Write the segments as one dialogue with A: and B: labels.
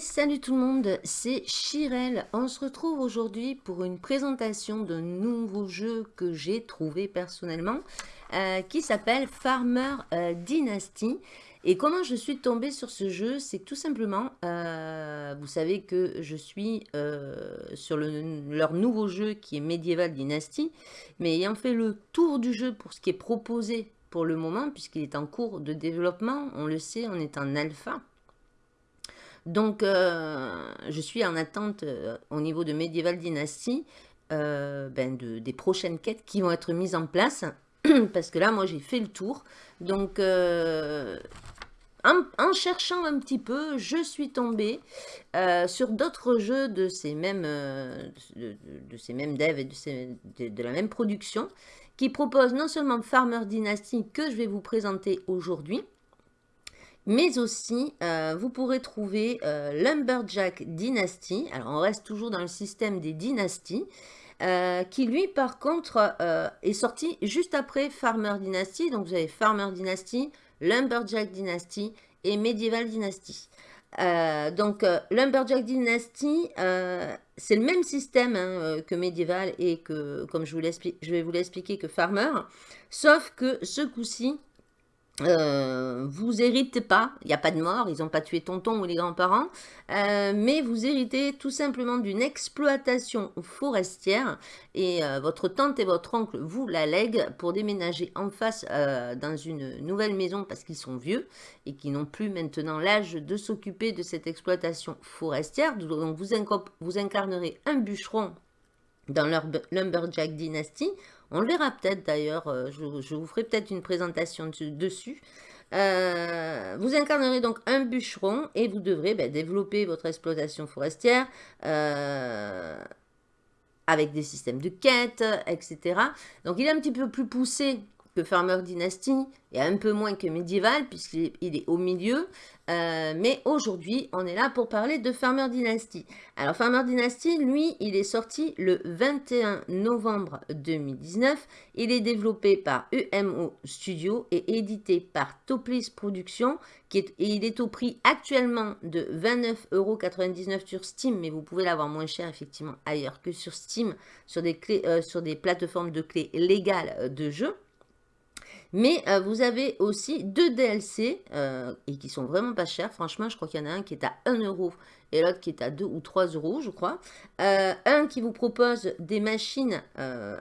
A: Salut tout le monde, c'est Chirel. On se retrouve aujourd'hui pour une présentation d'un nouveau jeu que j'ai trouvé personnellement euh, qui s'appelle Farmer euh, Dynasty. Et comment je suis tombée sur ce jeu C'est tout simplement, euh, vous savez que je suis sur leur nouveau jeu qui est Medieval Dynasty, mais ayant fait le tour du jeu pour ce qui est proposé pour le moment, puisqu'il est en cours de développement, on le sait, on est en alpha. Donc, euh, je suis en attente euh, au niveau de Medieval Dynasty euh, ben des prochaines quêtes qui vont être mises en place. parce que là, moi, j'ai fait le tour. Donc, en, cherchant un petit peu, je suis tombée sur d'autres jeux de ces mêmes, de, ces mêmes devs et de, de, la même production qui proposent non seulement Farmer Dynasty que je vais vous présenter aujourd'hui, mais aussi, euh, vous pourrez trouver euh, Lumberjack Dynasty. Alors, on reste toujours dans le système des dynasties. Euh, qui lui, par contre, est sorti juste après Farmer Dynasty. Donc, vous avez Farmer Dynasty, Lumberjack Dynasty et Medieval Dynasty. donc, Lumberjack Dynasty, c'est le même système hein, que Medieval et que, comme je, vais vous l'expliquer, que Farmer. Sauf que ce coup-ci, euh, vous héritez pas, il n'y a pas de mort, ils n'ont pas tué tonton ou les grands-parents, euh, mais vous héritez tout simplement d'une exploitation forestière et euh, votre tante et votre oncle vous la lèguent pour déménager en face dans une nouvelle maison parce qu'ils sont vieux et qui n'ont plus maintenant l'âge de s'occuper de cette exploitation forestière. Donc vous, vous incarnerez un bûcheron dans leur Lumberjack Dynasty on le verra peut-être d'ailleurs, euh, je, vous ferai peut-être une présentation dessus. Euh, vous incarnerez donc un bûcheron et vous devrez ben, développer votre exploitation forestière euh, avec des systèmes de quête, etc. Donc il est un petit peu plus poussé que Farmer Dynasty et un peu moins que Medieval puisqu'il est au milieu. Euh, mais aujourd'hui, on est là pour parler de Farmer Dynasty. Alors Farmer Dynasty, lui, il est sorti le 21 novembre 2019. Il est développé par UMO Studio et édité par Toplis Productions. Et il est au prix actuellement de 29,99€ sur Steam, mais vous pouvez l'avoir moins cher effectivement ailleurs que sur Steam, sur des, euh, sur des plateformes de clés légales de jeu. Mais euh, vous avez aussi deux DLC euh, et qui sont vraiment pas chers. Franchement, je crois qu'il y en a un qui est à 1 euro et l'autre qui est à 2 ou 3 euros, je crois. Euh, un qui vous propose des machines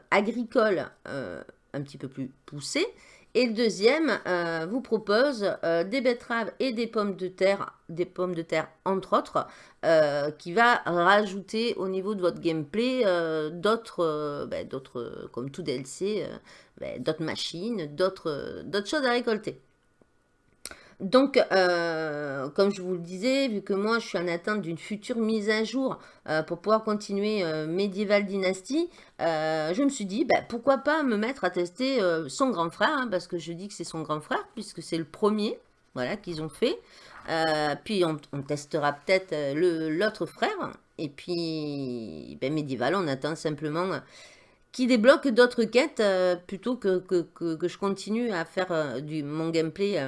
A: agricoles un petit peu plus poussées et le deuxième euh, vous propose euh, des betteraves et des pommes de terre, des pommes de terre entre autres, euh, qui va rajouter au niveau de votre gameplay d'autres, ben, d'autres, comme tout DLC, ben, d'autres machines, d'autres choses à récolter. Donc, euh, comme je vous le disais, vu que moi, je suis en attente d'une future mise à jour euh, pour pouvoir continuer euh, Medieval Dynasty, je me suis dit, bah, pourquoi pas me mettre à tester son grand frère, hein, parce que je dis que c'est son grand frère, puisque c'est le premier voilà, qu'ils ont fait. puis, on, testera peut-être l'autre frère. Et puis, ben, Medieval, on attend simplement qui débloque d'autres quêtes plutôt que, que, je continue à faire du, mon gameplay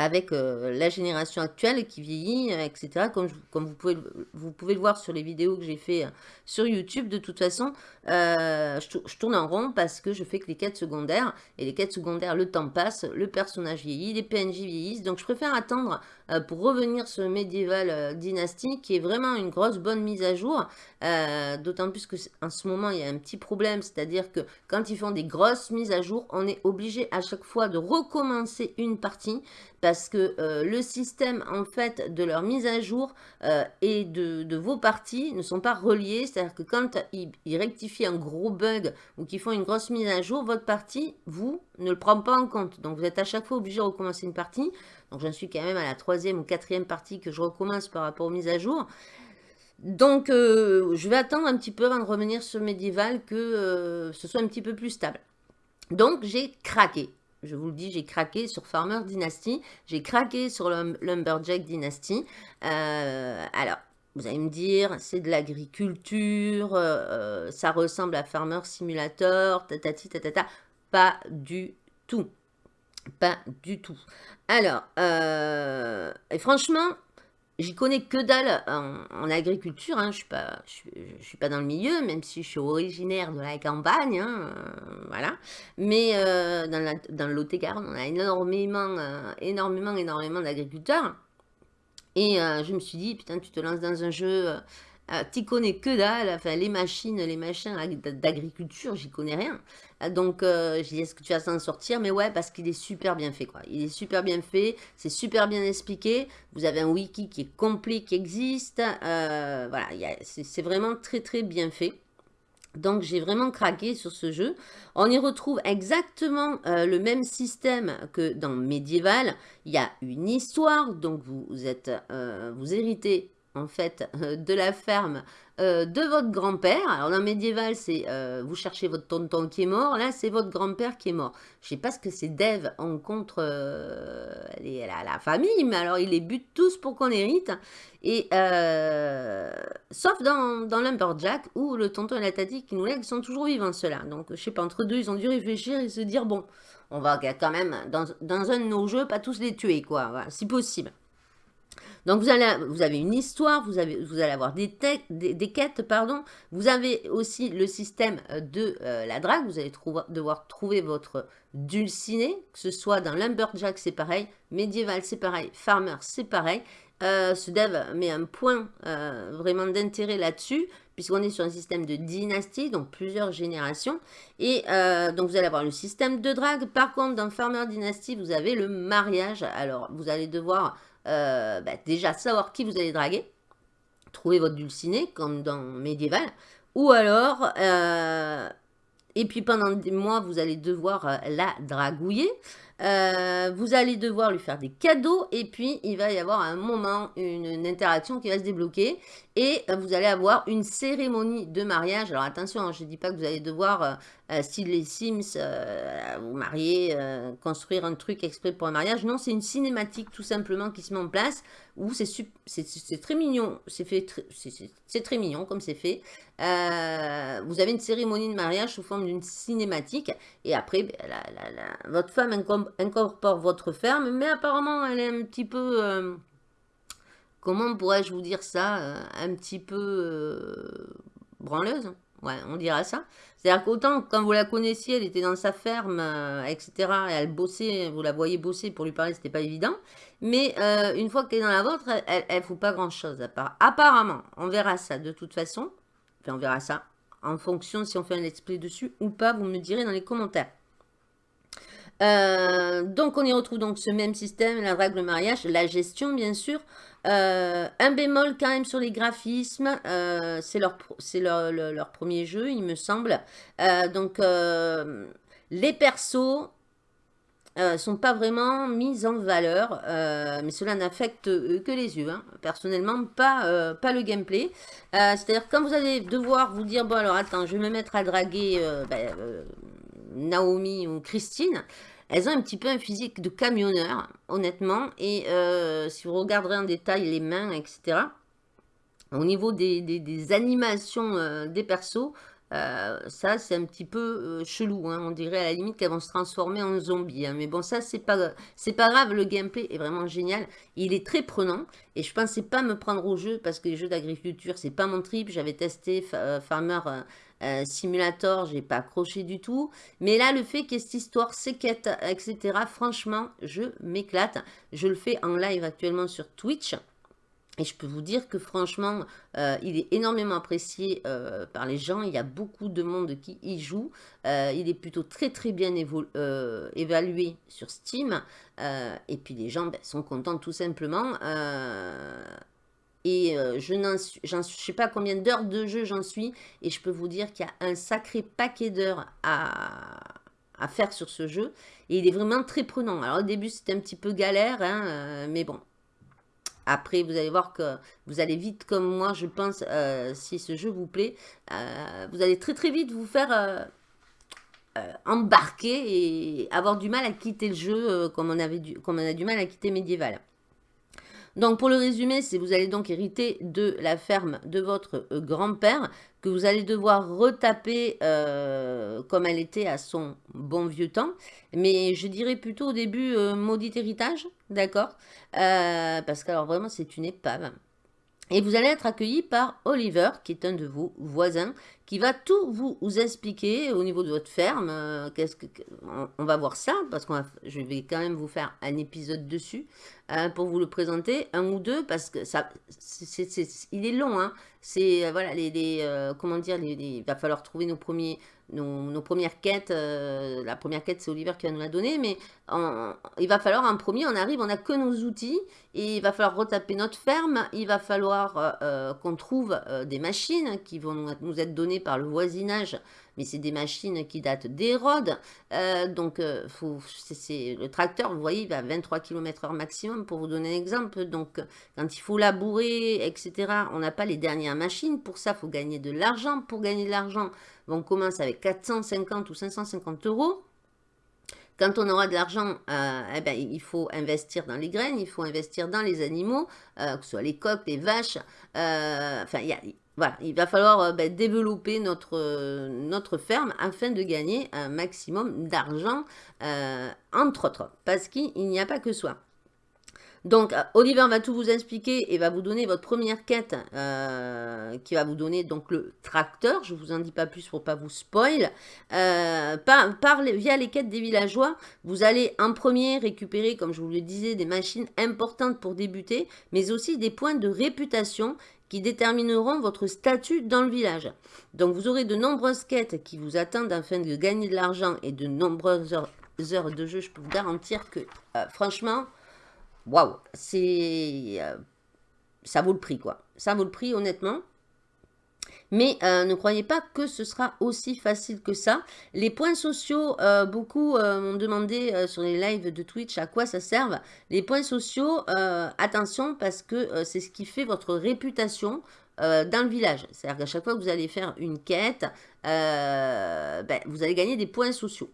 A: avec euh, la génération actuelle qui vieillit, euh, etc. Comme, vous, pouvez, vous pouvez le voir sur les vidéos que j'ai fait euh, sur YouTube, de toute façon, je, tourne en rond parce que je fais que les quêtes secondaires. Et les quêtes secondaires, le temps passe, le personnage vieillit, les PNJ vieillissent. Donc je préfère attendre pour revenir sur Medieval Dynasty, qui est vraiment une grosse bonne mise à jour. D'autant plus qu'en ce moment, il y a un petit problème, c'est-à-dire que quand ils font des grosses mises à jour, on est obligé à chaque fois de recommencer une partie parce que euh, le système en fait de leur mise à jour euh, et de, vos parties ne sont pas reliés. C'est-à-dire que quand ils, rectifient un gros bug ou qu'ils font une grosse mise à jour, votre partie, vous, ne le prend pas en compte. Donc vous êtes à chaque fois obligé de recommencer une partie. Donc j'en suis quand même à la troisième ou quatrième partie que je recommence par rapport aux mises à jour. Donc, euh, je vais attendre un petit peu avant de revenir sur Medieval que ce soit un petit peu plus stable. Donc, j'ai craqué je vous le dis, j'ai craqué sur Farmer Dynasty, j'ai craqué sur Lumberjack Dynasty. Euh, alors, vous allez me dire, c'est de l'agriculture, euh, euh, ça ressemble à Farmer Simulator, tatati tatata. Pas du tout. Pas du tout. Alors, et franchement, j'y connais que dalle en, agriculture, hein. je je, suis pas dans le milieu, même si je suis originaire de la campagne, hein, voilà. Mais dans, la, dans le Lot-et-Garonne, on a énormément, énormément, énormément d'agriculteurs. Et je me suis dit, putain, tu te lances dans un jeu euh, tu connais que dalle, enfin les machines, les machins d'agriculture, j'y connais rien. Euh, donc euh, je dis est-ce que tu vas s'en sortir? Mais ouais, parce qu'il est super bien fait quoi. Il est super bien fait, c'est super bien expliqué. Vous avez un wiki qui est complet, qui existe. voilà, c'est vraiment très très bien fait. Donc j'ai vraiment craqué sur ce jeu. On y retrouve exactement le même système que dans Medieval. Il y a une histoire, donc vous, êtes, vous héritez en fait, euh, de la ferme euh, de votre grand-père. Alors, dans médiéval, c'est euh, vous cherchez votre tonton qui est mort. Là, c'est votre grand-père qui est mort. Je sais pas ce que c'est Dev en contre la, famille, mais alors, il les bute tous pour qu'on hérite. Et, sauf dans, dans Lumberjack, où le tonton et la tati qui nous lèguent sont toujours vivants, ceux-là. Donc, je sais pas, entre deux, ils ont dû réfléchir et se dire, bon, on va quand même, dans, dans un de nos jeux, pas tous les tuer, quoi, si possible. Donc, vous, allez, vous avez une histoire, vous, avez, vous allez avoir des, des, quêtes, pardon. Vous avez aussi le système euh, de euh, la drague. Vous allez devoir trouver votre dulciné, que ce soit dans Lumberjack, c'est pareil. Médiéval, c'est pareil. Farmer, c'est pareil. Euh, ce dev met un point vraiment d'intérêt là-dessus, puisqu'on est sur un système de dynastie, donc plusieurs générations. Et donc, vous allez avoir le système de drague. Par contre, dans Farmer Dynasty, vous avez le mariage. Alors, vous allez devoir euh, bah, déjà savoir qui vous allez draguer, trouver votre dulciné, comme dans Médiéval, ou alors, euh, et puis pendant des mois, vous allez devoir euh, la dragouiller, euh, vous allez devoir lui faire des cadeaux et puis il va y avoir un moment, une, interaction qui va se débloquer et euh, vous allez avoir une cérémonie de mariage. Alors attention, hein, je ne dis pas que vous allez devoir, euh, les Sims, vous marier, construire un truc exprès pour un mariage. Non, c'est une cinématique tout simplement qui se met en place c'est très mignon, c'est très mignon comme c'est fait. Vous avez une cérémonie de mariage sous forme d'une cinématique et après, ben, votre femme incorpore votre ferme, mais apparemment elle est un petit peu, euh, comment pourrais-je vous dire ça, euh, un petit peu euh, branleuse, ouais, on dira ça. C'est-à-dire qu'autant quand vous la connaissiez, elle était dans sa ferme, etc., et elle bossait, vous la voyez bosser, pour lui parler, c'était pas évident, mais une fois qu'elle est dans la vôtre, elle, elle, fout pas grand-chose, apparemment, on verra ça de toute façon, on verra ça, en fonction si on fait un let's play dessus ou pas, vous me direz dans les commentaires. Euh, donc, on y retrouve donc ce même système, la règle mariage, la gestion, bien sûr. Euh, un bémol quand même sur les graphismes, euh, c'est leur, leur, leur, premier jeu, il me semble. donc, les persos sont pas vraiment mis en valeur, mais cela n'affecte que les yeux. Hein. Personnellement, pas, pas le gameplay. C'est-à-dire, quand vous allez devoir vous dire, bon alors attends, je vais me mettre à draguer ben, Naomi ou Christine, elles ont un petit peu un physique de camionneur, honnêtement. Et euh, si vous regarderez en détail les mains, etc., au niveau des, animations euh, des persos, euh, ça, c'est un petit peu chelou. Hein. On dirait à la limite qu'elles vont se transformer en zombies. Hein. Mais bon, ça, c'est pas, grave. Le gameplay est vraiment génial. Il est très prenant. Et je pensais pas me prendre au jeu parce que les jeux d'agriculture, c'est pas mon trip. J'avais testé Farmer euh, simulator, j'ai pas accroché du tout. Mais là, le fait qu'il y ait cette histoire, ces quêtes, etc., franchement, je m'éclate. Je le fais en live actuellement sur Twitch. Et je peux vous dire que franchement, euh, il est énormément apprécié euh, par les gens. Il y a beaucoup de monde qui y joue. il est plutôt très très bien évalué sur Steam. et puis les gens ben, sont contents tout simplement. Et euh, je ne sais pas combien d'heures de jeu j'en suis. Et je peux vous dire qu'il y a un sacré paquet d'heures à, faire sur ce jeu. Et il est vraiment très prenant. Alors au début c'était un petit peu galère. Hein, euh, mais bon. Après vous allez voir que vous allez vite comme moi je pense. Euh, si ce jeu vous plaît. vous allez très très vite vous faire... embarquer et avoir du mal à quitter le jeu comme on, avait du, comme on a du mal à quitter Medieval. Donc pour le c'est vous allez donc hériter de la ferme de votre euh, grand-père que vous allez devoir retaper euh, comme elle était à son bon vieux temps. Mais je dirais plutôt au début maudit héritage, d'accord Parce que alors vraiment c'est une épave. Et vous allez être accueilli par Oliver, qui est un de vos voisins, qui va tout vous, expliquer au niveau de votre ferme. Euh, qu'est-ce que, on, va voir ça, parce que je vais quand même vous faire un épisode dessus hein, pour vous le présenter, un ou deux, parce que ça, il est long. Hein. C'est euh, voilà, les, euh, comment dire, il va falloir trouver nos premiers, nos, premières quêtes. la première quête, c'est Oliver qui va nous la donner, mais il va falloir un premier. On arrive, on n'a que nos outils, et il va falloir retaper notre ferme. Il va falloir qu'on trouve des machines qui vont nous être données par le voisinage, mais c'est des machines qui datent d'Hérode. Euh, donc, euh, faut, le tracteur, vous voyez, il va à 23 km h maximum, pour vous donner un exemple. Donc, quand il faut labourer, etc., on n'a pas les dernières machines. Pour ça, il faut gagner de l'argent. Pour gagner de l'argent, on commence avec 450 ou 550 euros. Quand on aura de l'argent, euh, eh ben, il faut investir dans les graines, il faut investir dans les animaux, que ce soit les coqs, les vaches. enfin, il y a, voilà, il va falloir euh, ben, développer notre, euh, notre ferme afin de gagner un maximum d'argent, euh, entre autres, parce qu'il n'y a pas que soi. Donc, Oliver va tout vous expliquer et va vous donner votre première quête qui va vous donner donc le tracteur. Je ne vous en dis pas plus pour pas vous spoil. par, via les quêtes des villageois, vous allez en premier récupérer, comme je vous le disais, des machines importantes pour débuter, mais aussi des points de réputation qui détermineront votre statut dans le village. Donc vous aurez de nombreuses quêtes qui vous attendent afin de gagner de l'argent et de nombreuses heures, de jeu. Je peux vous garantir que, euh, franchement, waouh, c'est... Euh, ça vaut le prix, quoi. Ça vaut le prix, honnêtement. Mais euh, ne croyez pas que ce sera aussi facile que ça. Les points sociaux, euh, beaucoup euh, m'ont demandé sur les lives de Twitch à quoi ça servent. Les points sociaux, attention parce que c'est ce qui fait votre réputation dans le village. C'est-à-dire qu'à chaque fois que vous allez faire une quête, ben, vous allez gagner des points sociaux.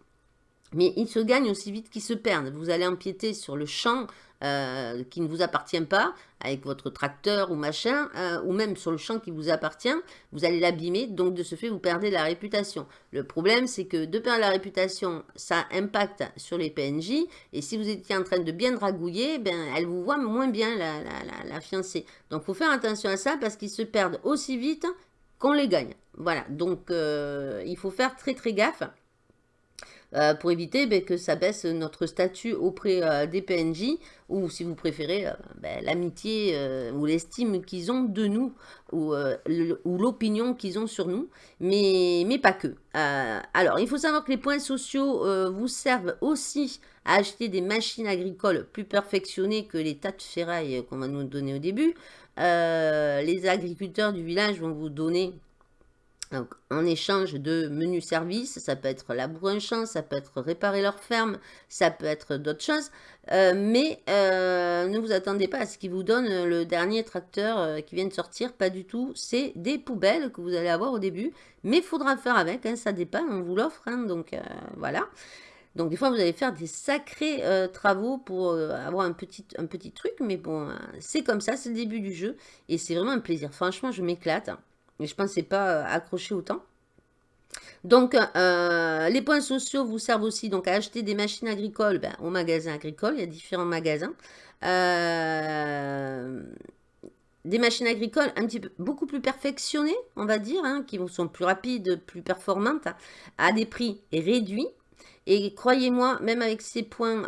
A: Mais ils se gagnent aussi vite qu'ils se perdent. Vous allez empiéter sur le champ euh, qui ne vous appartient pas, avec votre tracteur ou machin, euh, ou même sur le champ qui vous appartient, vous allez l'abîmer, donc de ce fait, vous perdez la réputation. Le problème, c'est que de perdre la réputation, ça impacte sur les PNJ, et si vous étiez en train de bien dragouiller, ben, elle vous voit moins bien, la, la, fiancée. Donc, il faut faire attention à ça, parce qu'ils se perdent aussi vite qu'on les gagne. Voilà, donc euh, il faut faire très très gaffe. Euh, pour éviter ben, que ça baisse notre statut auprès euh, des PNJ ou si vous préférez euh, ben, l'amitié ou l'estime qu'ils ont de nous ou, l'opinion qu'ils ont sur nous, mais, pas que. alors, il faut savoir que les points sociaux vous servent aussi à acheter des machines agricoles plus perfectionnées que les tas de ferraille qu'on va nous donner au début. les agriculteurs du village vont vous donner donc, en échange de menus services, ça peut être labourer un champ, ça peut être réparer leur ferme, ça peut être d'autres choses. Euh, mais euh, ne vous attendez pas à ce qu'ils vous donnent le dernier tracteur euh, qui vient de sortir, pas du tout. C'est des poubelles que vous allez avoir au début, mais il faudra faire avec, hein, ça dépend, on vous l'offre, hein, donc voilà. Donc des fois, vous allez faire des sacrés travaux pour avoir un petit, un petit truc, mais bon, c'est comme ça, c'est le début du jeu, et c'est vraiment un plaisir. Franchement, je m'éclate. Mais je ne pensais pas euh, accrocher autant. Donc, euh, les points sociaux vous servent aussi donc, à acheter des machines agricoles ben, au magasin agricole. Il y a différents magasins. Euh, des machines agricoles un petit peu beaucoup plus perfectionnées, on va dire, hein, qui sont plus rapides, plus performantes, à des prix réduits. Et croyez-moi, même avec ces points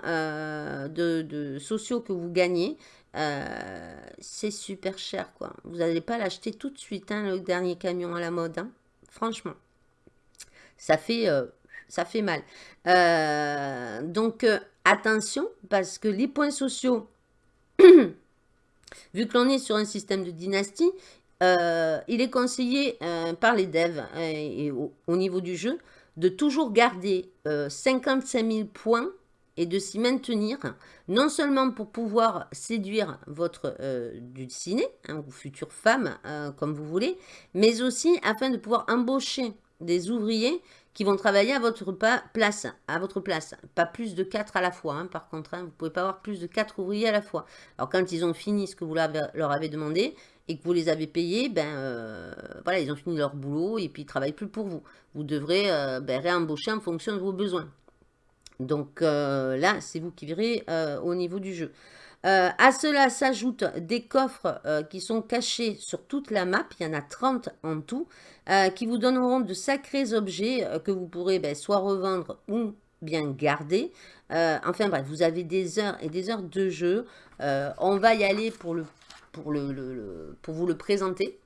A: sociaux que vous gagnez, euh, c'est super cher, quoi. Vous n'allez pas l'acheter tout de suite, hein, le dernier camion à la mode. Hein. Franchement, ça fait, euh, ça fait mal. Euh, donc, attention, parce que les points sociaux, vu que l'on est sur un système de dynastie, il est conseillé par les devs et, au, niveau du jeu de toujours garder 55 000 points et de s'y maintenir, non seulement pour pouvoir séduire votre euh, hein, ou future femme, euh, comme vous voulez, mais aussi afin de pouvoir embaucher des ouvriers qui vont travailler à votre place, à votre place. Pas plus de 4 à la fois, hein, par contre. Hein. vous ne pouvez pas avoir plus de 4 ouvriers à la fois. Alors, quand ils ont fini ce que vous leur avez demandé et que vous les avez payés, ben, euh, voilà, ils ont fini leur boulot et puis ils ne travaillent plus pour vous. Vous devrez euh, ben, réembaucher en fonction de vos besoins. Donc euh, là, c'est vous qui verrez au niveau du jeu. Euh, à cela s'ajoutent des coffres euh, qui sont cachés sur toute la map, il y en a 30 en tout, euh, qui vous donneront de sacrés objets que vous pourrez ben, soit revendre ou bien garder. enfin bref, vous avez des heures et des heures de jeu. on va y aller pour, le, pour, le, pour vous le présenter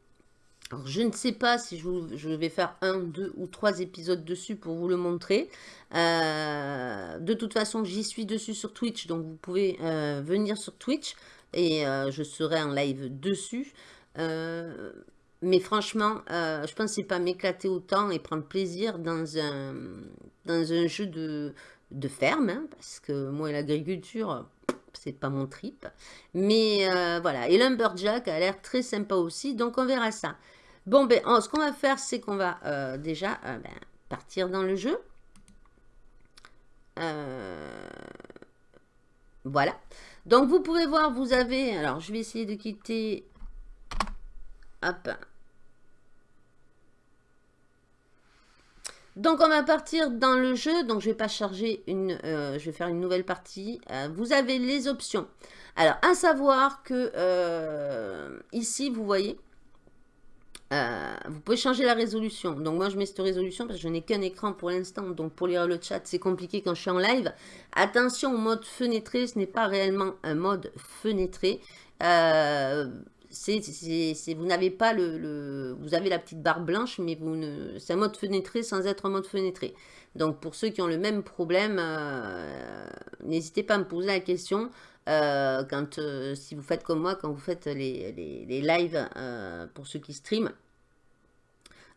A: je ne sais pas si je, vais faire un, deux ou trois épisodes dessus pour vous le montrer. Euh, de toute façon, j'y suis dessus sur Twitch, donc vous pouvez euh, venir sur Twitch et euh, je serai en live dessus. mais franchement, je pensais pas m'éclater autant et prendre plaisir dans un, dans un jeu de, de ferme, hein, parce que moi l'agriculture, c'est pas mon trip. Mais voilà, et Lumberjack a l'air très sympa aussi, donc on verra ça. Bon, ben, ce qu'on va faire, c'est qu'on va euh, déjà euh, ben, partir dans le jeu. Euh, voilà. Donc, vous pouvez voir, vous avez... Alors, je vais essayer de quitter... Hop. Donc, on va partir dans le jeu. Donc, je vais pas charger une... je vais faire une nouvelle partie. vous avez les options. Alors, à savoir que ici, vous voyez... Euh, vous pouvez changer la résolution. Donc moi, je mets cette résolution parce que je n'ai qu'un écran pour l'instant. Donc pour lire le chat, c'est compliqué quand je suis en live. Attention au mode fenêtré, ce n'est pas réellement un mode fenêtré. Euh, vous n'avez pas le, Vous avez la petite barre blanche, mais vous ne, c'est un mode fenêtré sans être un mode fenêtré. Donc pour ceux qui ont le même problème, euh, n'hésitez pas à me poser la question. Quand, si vous faites comme moi, quand vous faites les, les, les lives pour ceux qui streament,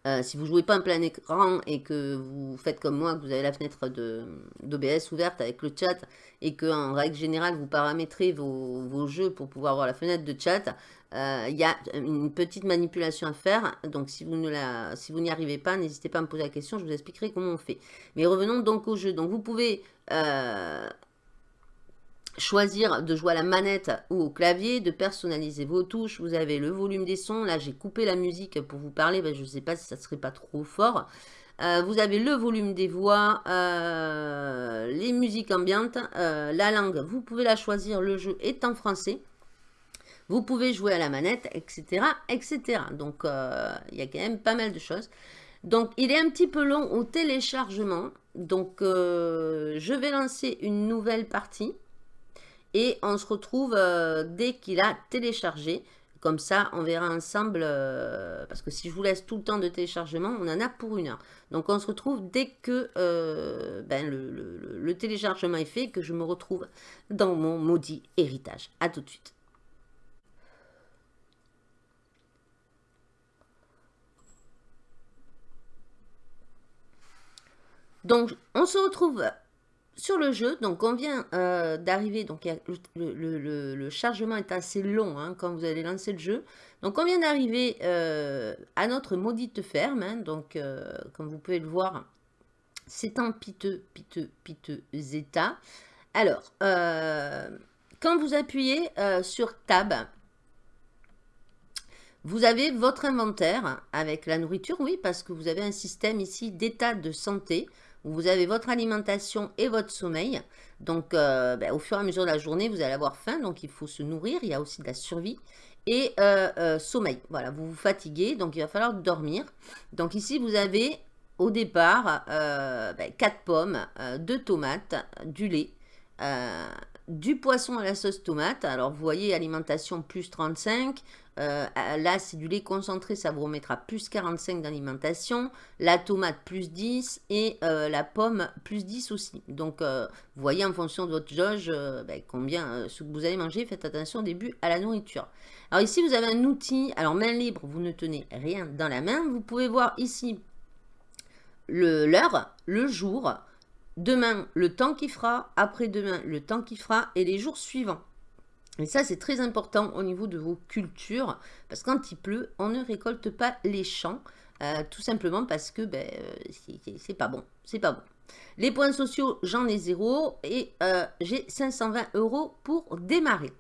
A: euh, si vous jouez pas en plein écran et que vous faites comme moi, que vous avez la fenêtre d'OBS ouverte avec le chat et que en règle générale vous paramétrez vos, jeux pour pouvoir voir la fenêtre de chat, euh, il y a une petite manipulation à faire. Donc si vous n'y arrivez pas, n'hésitez pas à me poser la question, je vous expliquerai comment on fait. Mais revenons donc au jeu. Donc vous pouvez euh, choisir de jouer à la manette ou au clavier, de personnaliser vos touches. Vous avez le volume des sons. Là, j'ai coupé la musique pour vous parler. Ben, je ne sais pas si ça serait pas trop fort. Euh, vous avez le volume des voix, euh, les musiques ambiantes, euh, la langue. Vous pouvez la choisir. Le jeu est en français. Vous pouvez jouer à la manette, etc. etc. Donc, il y a quand même pas mal de choses. Donc, il est un petit peu long au téléchargement. Donc, je vais lancer une nouvelle partie. Et on se retrouve euh, dès qu'il a téléchargé. Comme ça, on verra ensemble, euh, parce que si je vous laisse tout le temps de téléchargement, on en a pour une heure. Donc on se retrouve dès que euh, ben, le, téléchargement est fait, que je me retrouve dans mon maudit héritage. A tout de suite. Donc, on se retrouve sur le jeu, donc on vient euh, d'arriver, donc le, chargement est assez long hein, quand vous allez lancer le jeu. Donc on vient d'arriver euh, à notre maudite ferme, hein, donc euh, comme vous pouvez le voir, c'est un piteux, piteux, piteux état. Alors, quand vous appuyez sur Tab, vous avez votre inventaire avec la nourriture, oui, parce que vous avez un système ici d'état de santé vous avez votre alimentation et votre sommeil. Donc, euh, ben, au fur et à mesure de la journée, vous allez avoir faim, donc il faut se nourrir. Il y a aussi de la survie et euh, euh, sommeil. Voilà, vous vous fatiguez, donc il va falloir dormir. Donc ici, vous avez au départ ben, 4 pommes, 2 tomates, du lait, du poisson à la sauce tomate. Alors, vous voyez, alimentation plus 35, euh, là, c'est du lait concentré, ça vous remettra plus 45 d'alimentation. La tomate, plus 10. Et euh, la pomme, plus 10 aussi. Donc, euh, vous voyez en fonction de votre jauge, ben, combien ce que vous allez manger. Faites attention au début à la nourriture. Alors ici, vous avez un outil. Alors, main libre, vous ne tenez rien dans la main. Vous pouvez voir ici l'heure, le, jour. Demain, le temps qui fera. Après-demain, le temps qui fera. Et les jours suivants. Et ça, c'est très important au niveau de vos cultures, parce que quand il pleut, on ne récolte pas les champs. tout simplement parce que ben, c'est pas bon. C'est pas bon. Les points sociaux, j'en ai zéro et j'ai 520 euros pour démarrer.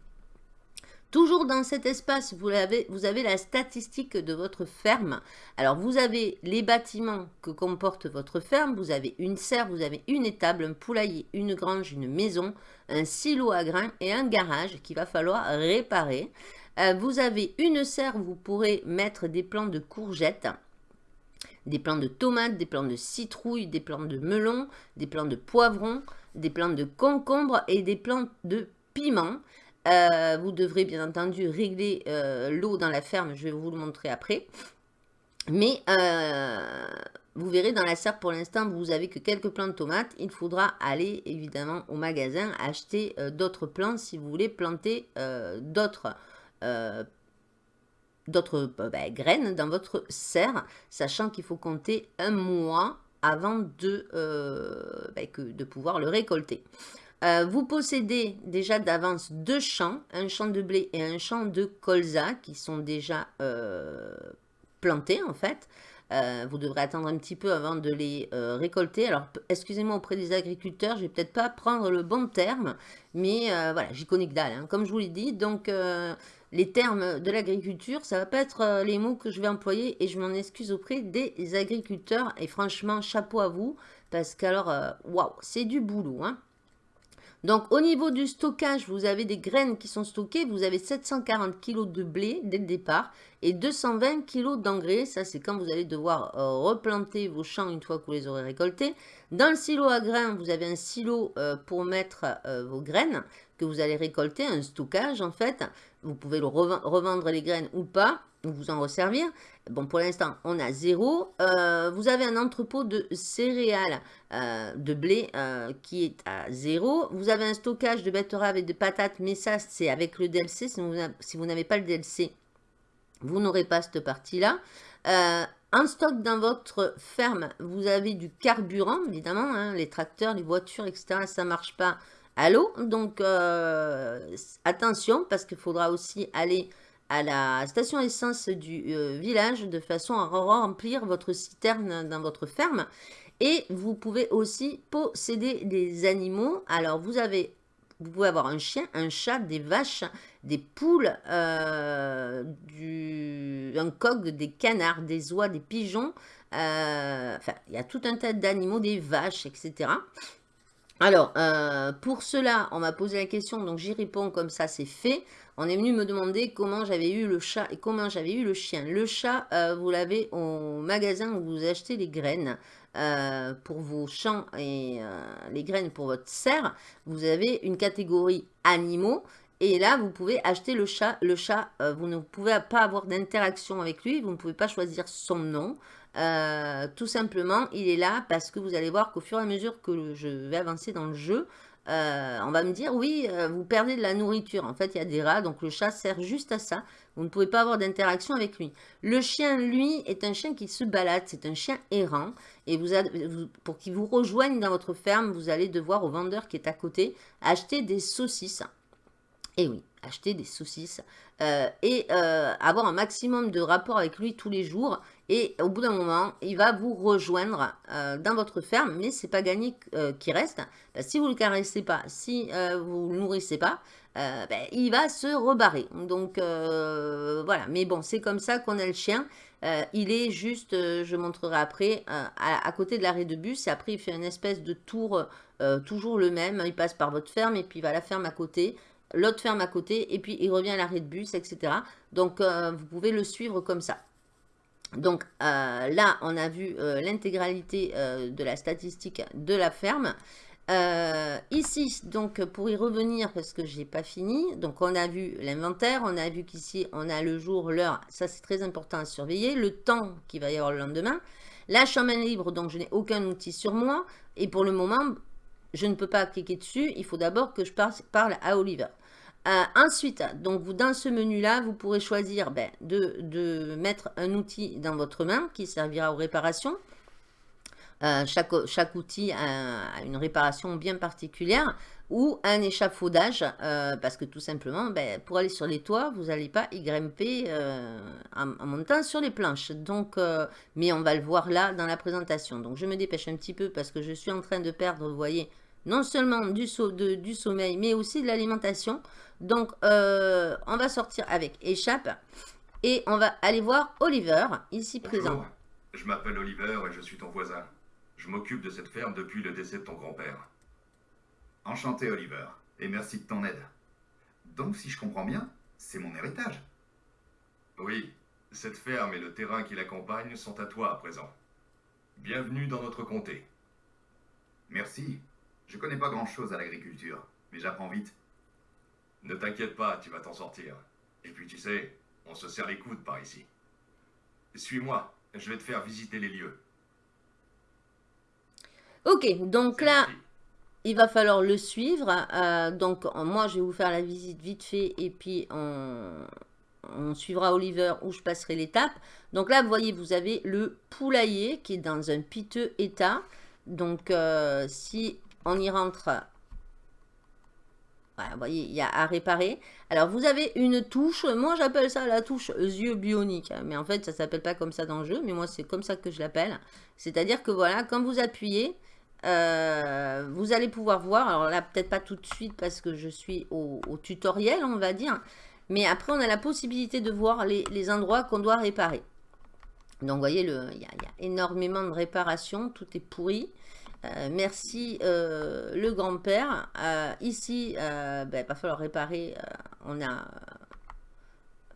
A: Toujours dans cet espace, vous avez, la statistique de votre ferme. Alors, vous avez les bâtiments que comporte votre ferme. Vous avez une serre, vous avez une étable, un poulailler, une grange, une maison, un silo à grains et un garage qu'il va falloir réparer. Euh, vous avez une serre, vous pourrez mettre des plants de courgettes, des plants de tomates, des plants de citrouilles, des plants de melons, des plants de poivrons, des plants de concombres et des plants de piments. Euh, vous devrez bien entendu régler euh, l'eau dans la ferme, je vais vous le montrer après. Mais euh, vous verrez dans la serre pour l'instant, vous avez que quelques plants de tomates. Il faudra aller évidemment au magasin acheter d'autres plants si vous voulez planter d'autres bah, graines dans votre serre, sachant qu'il faut compter un mois avant de, bah, de pouvoir le récolter. Euh, vous possédez déjà d'avance deux champs, un champ de blé et un champ de colza qui sont déjà euh, plantés en fait. Euh, vous devrez attendre un petit peu avant de les récolter. Alors, excusez-moi auprès des agriculteurs, je vais peut-être pas prendre le bon terme, mais voilà, j'y connais que dalle, hein, comme je vous l'ai dit. Donc, les termes de l'agriculture, ça va pas être les mots que je vais employer et je m'en excuse auprès des agriculteurs. Et franchement, chapeau à vous, parce qu'alors, waouh, c'est du boulot, hein. Donc, au niveau du stockage, vous avez des graines qui sont stockées. Vous avez 740 kg de blé dès le départ et 220 kg d'engrais. Ça, c'est quand vous allez devoir euh, replanter vos champs une fois que vous les aurez récoltés. Dans le silo à grains, vous avez un silo euh, pour mettre euh, vos graines que vous allez récolter, un stockage en fait. Vous pouvez le revendre les graines ou pas vous en resservir. Bon, pour l'instant, on a zéro. Euh, vous avez un entrepôt de céréales, euh, de blé, euh, qui est à zéro. Vous avez un stockage de betteraves et de patates, mais ça, c'est avec le DLC. Si vous n'avez pas le DLC, vous n'aurez pas cette partie-là. en stock dans votre ferme, vous avez du carburant, évidemment. Hein, les tracteurs, les voitures, etc., ça ne marche pas à l'eau. Donc, attention, parce qu'il faudra aussi aller à la station essence du euh, village de façon à remplir votre citerne dans votre ferme. Et vous pouvez aussi posséder des animaux. Alors, vous avez vous pouvez avoir un chien, un chat, des vaches, des poules, euh, du, un coq, des canards, des oies, des pigeons. Euh, enfin, il y a tout un tas d'animaux, des vaches, etc. Alors, pour cela, on m'a posé la question, donc j'y réponds comme ça, c'est fait on est venu me demander comment j'avais eu le chat et comment j'avais eu le chien. Le chat, euh, vous l'avez au magasin où vous achetez les graines euh, pour vos champs et euh, les graines pour votre serre. Vous avez une catégorie animaux et là, vous pouvez acheter le chat. Le chat, vous ne pouvez pas avoir d'interaction avec lui. Vous ne pouvez pas choisir son nom. Tout simplement, il est là parce que vous allez voir qu'au fur et à mesure que je vais avancer dans le jeu, euh, on va me dire, oui, euh, vous perdez de la nourriture. En fait, il y a des rats, donc le chat sert juste à ça. Vous ne pouvez pas avoir d'interaction avec lui. Le chien, lui, est un chien qui se balade. C'est un chien errant. Et vous, pour qu'il vous rejoigne dans votre ferme, vous allez devoir, au vendeur qui est à côté, acheter des saucisses. Et oui, acheter des saucisses. Euh, et avoir un maximum de rapport avec lui tous les jours. Et au bout d'un moment, il va vous rejoindre euh, dans votre ferme, mais c'est pas gagné euh, qu'il reste. si vous ne le caressez pas, si euh, vous ne le nourrissez pas, ben, il va se rebarrer. Donc voilà, mais bon, c'est comme ça qu'on a le chien. il est juste, je montrerai après, à, côté de l'arrêt de bus. Et après, il fait une espèce de tour, toujours le même. Il passe par votre ferme et puis il va à la ferme à côté l'autre ferme à côté, et puis il revient à l'arrêt de bus, etc. Donc, vous pouvez le suivre comme ça. Donc euh, là, on a vu euh, l'intégralité euh, de la statistique de la ferme. ici, donc pour y revenir, parce que je n'ai pas fini, donc on a vu l'inventaire, on a vu qu'ici on a le jour, l'heure, ça c'est très important à surveiller, le temps qu'il va y avoir le lendemain. La chambre libre, donc je n'ai aucun outil sur moi, et pour le moment, je ne peux pas cliquer dessus, il faut d'abord que je parle à Oliver. Euh, ensuite, donc vous, dans ce menu-là, vous pourrez choisir ben, de, mettre un outil dans votre main qui servira aux réparations. chaque, chaque outil a, une réparation bien particulière ou un échafaudage, parce que tout simplement, ben, pour aller sur les toits, vous n'allez pas y grimper en, montant sur les planches. Donc, mais on va le voir là dans la présentation. Donc, je me dépêche un petit peu parce que je suis en train de perdre, vous voyez, non seulement du, du sommeil, mais aussi de l'alimentation. Donc, on va sortir avec échappe et on va aller voir Oliver, ici présent.
B: Je m'appelle Oliver et je suis ton voisin. Je m'occupe de cette ferme depuis le décès de ton grand-père.
C: Enchanté, Oliver, et merci de ton aide. Donc, si je comprends bien, c'est mon héritage.
B: Oui, cette ferme et le terrain qui l'accompagne sont à toi à présent. Bienvenue dans notre comté.
C: Merci. Je connais pas grand-chose à l'agriculture, mais j'apprends vite.
B: Ne t'inquiète pas, tu vas t'en sortir. Et puis tu sais, on se serre les coudes par ici. Suis-moi, je vais te faire visiter les lieux.
A: Ok, donc là, il va falloir le suivre. Euh, donc, moi, je vais vous faire la visite vite fait et puis on, suivra Oliver où je passerai l'étape. Donc là, vous voyez, vous avez le poulailler qui est dans un piteux état. Donc, euh, si on y rentre, voilà, vous voyez, il y a à réparer. Alors, vous avez une touche, moi j'appelle ça la touche yeux bionique, hein, mais en fait, ça s'appelle pas comme ça dans le jeu, mais moi c'est comme ça que je l'appelle. C'est-à-dire que voilà, quand vous appuyez, euh, vous allez pouvoir voir, alors là peut-être pas tout de suite parce que je suis au, tutoriel on va dire, mais après on a la possibilité de voir les, endroits qu'on doit réparer. Donc vous voyez, il y, a énormément de réparations, tout est pourri. Euh, merci euh, le grand-père. ici, ben, il va falloir réparer, on a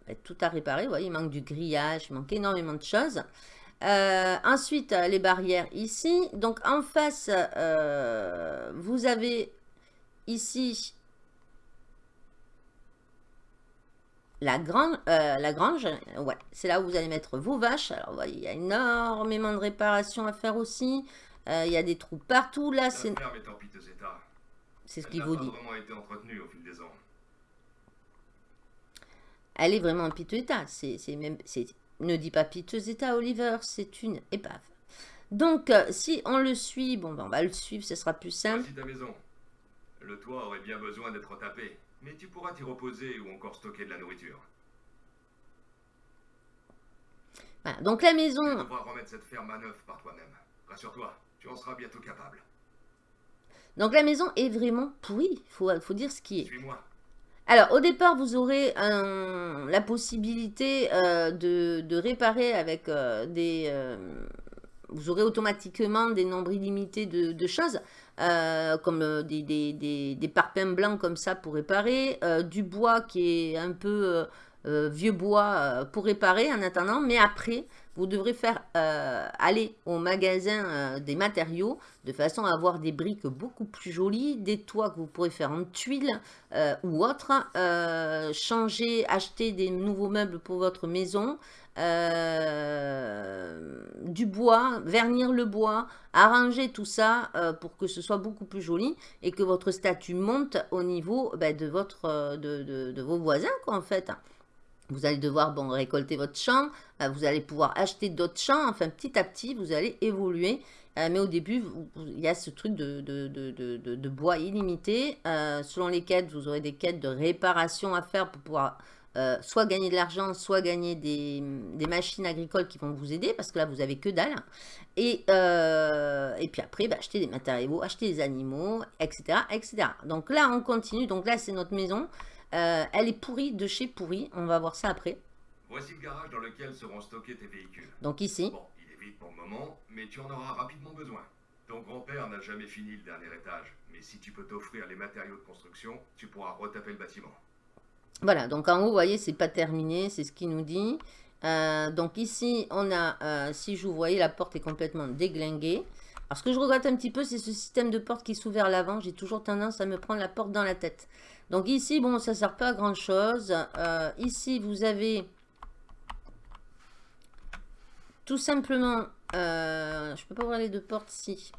A: ben, tout à réparer, il manque du grillage, il manque énormément de choses. Euh, ensuite, euh, les barrières ici. Donc, en face, euh, vous avez ici la, la grange. Ouais, c'est là où vous allez mettre vos vaches. Alors, il y a énormément de réparations à faire aussi. Il y a des trous partout. Là, c'est... C'est ce qu'il vous dit. Elle est vraiment en piteux état. C'est même... Ne dis pas piteux état, Oliver, c'est une épave. Donc, euh, si on le suit, bon, ben, on va le suivre, ce sera plus simple.
B: Ta maison. Le toit aurait bien besoin d'être tapé, mais tu pourras t'y reposer ou encore stocker de la nourriture.
A: Voilà, donc la maison...
B: Tu devras remettre cette ferme à neuf par toi-même. Rassure-toi, tu en seras bientôt capable.
A: Donc la maison est vraiment pourrie, il faut, faut dire ce qui est.
B: Suis-moi.
A: Alors, au départ, vous aurez la possibilité euh, de, réparer avec euh, des... Euh, vous aurez automatiquement des nombres illimités de, choses, comme des, des, parpaings blancs comme ça pour réparer, du bois qui est un peu vieux bois pour réparer en attendant, mais après, vous devrez faire euh, aller au magasin euh, des matériaux de façon à avoir des briques beaucoup plus jolies, des toits que vous pourrez faire en tuiles euh, ou autre, changer, acheter des nouveaux meubles pour votre maison, du bois, vernir le bois, arranger tout ça pour que ce soit beaucoup plus joli et que votre statut monte au niveau ben, de, votre, de, vos voisins quoi, en fait. Vous allez devoir bon, récolter votre champ, euh, vous allez pouvoir acheter d'autres champs, enfin petit à petit vous allez évoluer. Euh, mais au début, il y a ce truc de, de, bois illimité. Euh, selon les quêtes, vous aurez des quêtes de réparation à faire pour pouvoir soit gagner de l'argent, soit gagner des, machines agricoles qui vont vous aider, parce que là, vous avez que dalle. Et, et puis après, bah, acheter des matériaux, acheter des animaux, etc., etc. Donc là, on continue. Donc là, c'est notre maison. Euh, elle est pourrie de chez pourrie. On va voir ça après.
B: Voici le garage dans lequel seront stockés tes véhicules.
A: Donc ici.
B: Bon, il est vide pour le moment, mais tu en auras rapidement besoin. Ton grand-père n'a jamais fini le dernier étage, mais si tu peux t'offrir les matériaux de construction, tu pourras retaper le bâtiment.
A: Voilà, donc en haut, vous voyez, c'est pas terminé, c'est ce qu'il nous dit. Euh, donc ici, on a, euh, si je vous voyez, la porte est complètement déglinguée. Alors ce que je regrette un petit peu, c'est ce système de porte qui s'ouvre vers l'avant. J'ai toujours tendance à me prendre la porte dans la tête. Donc ici, bon, ça ne sert pas à grand chose. Euh, ici, vous avez tout simplement, euh, je peux pas ouvrir les deux portes ici.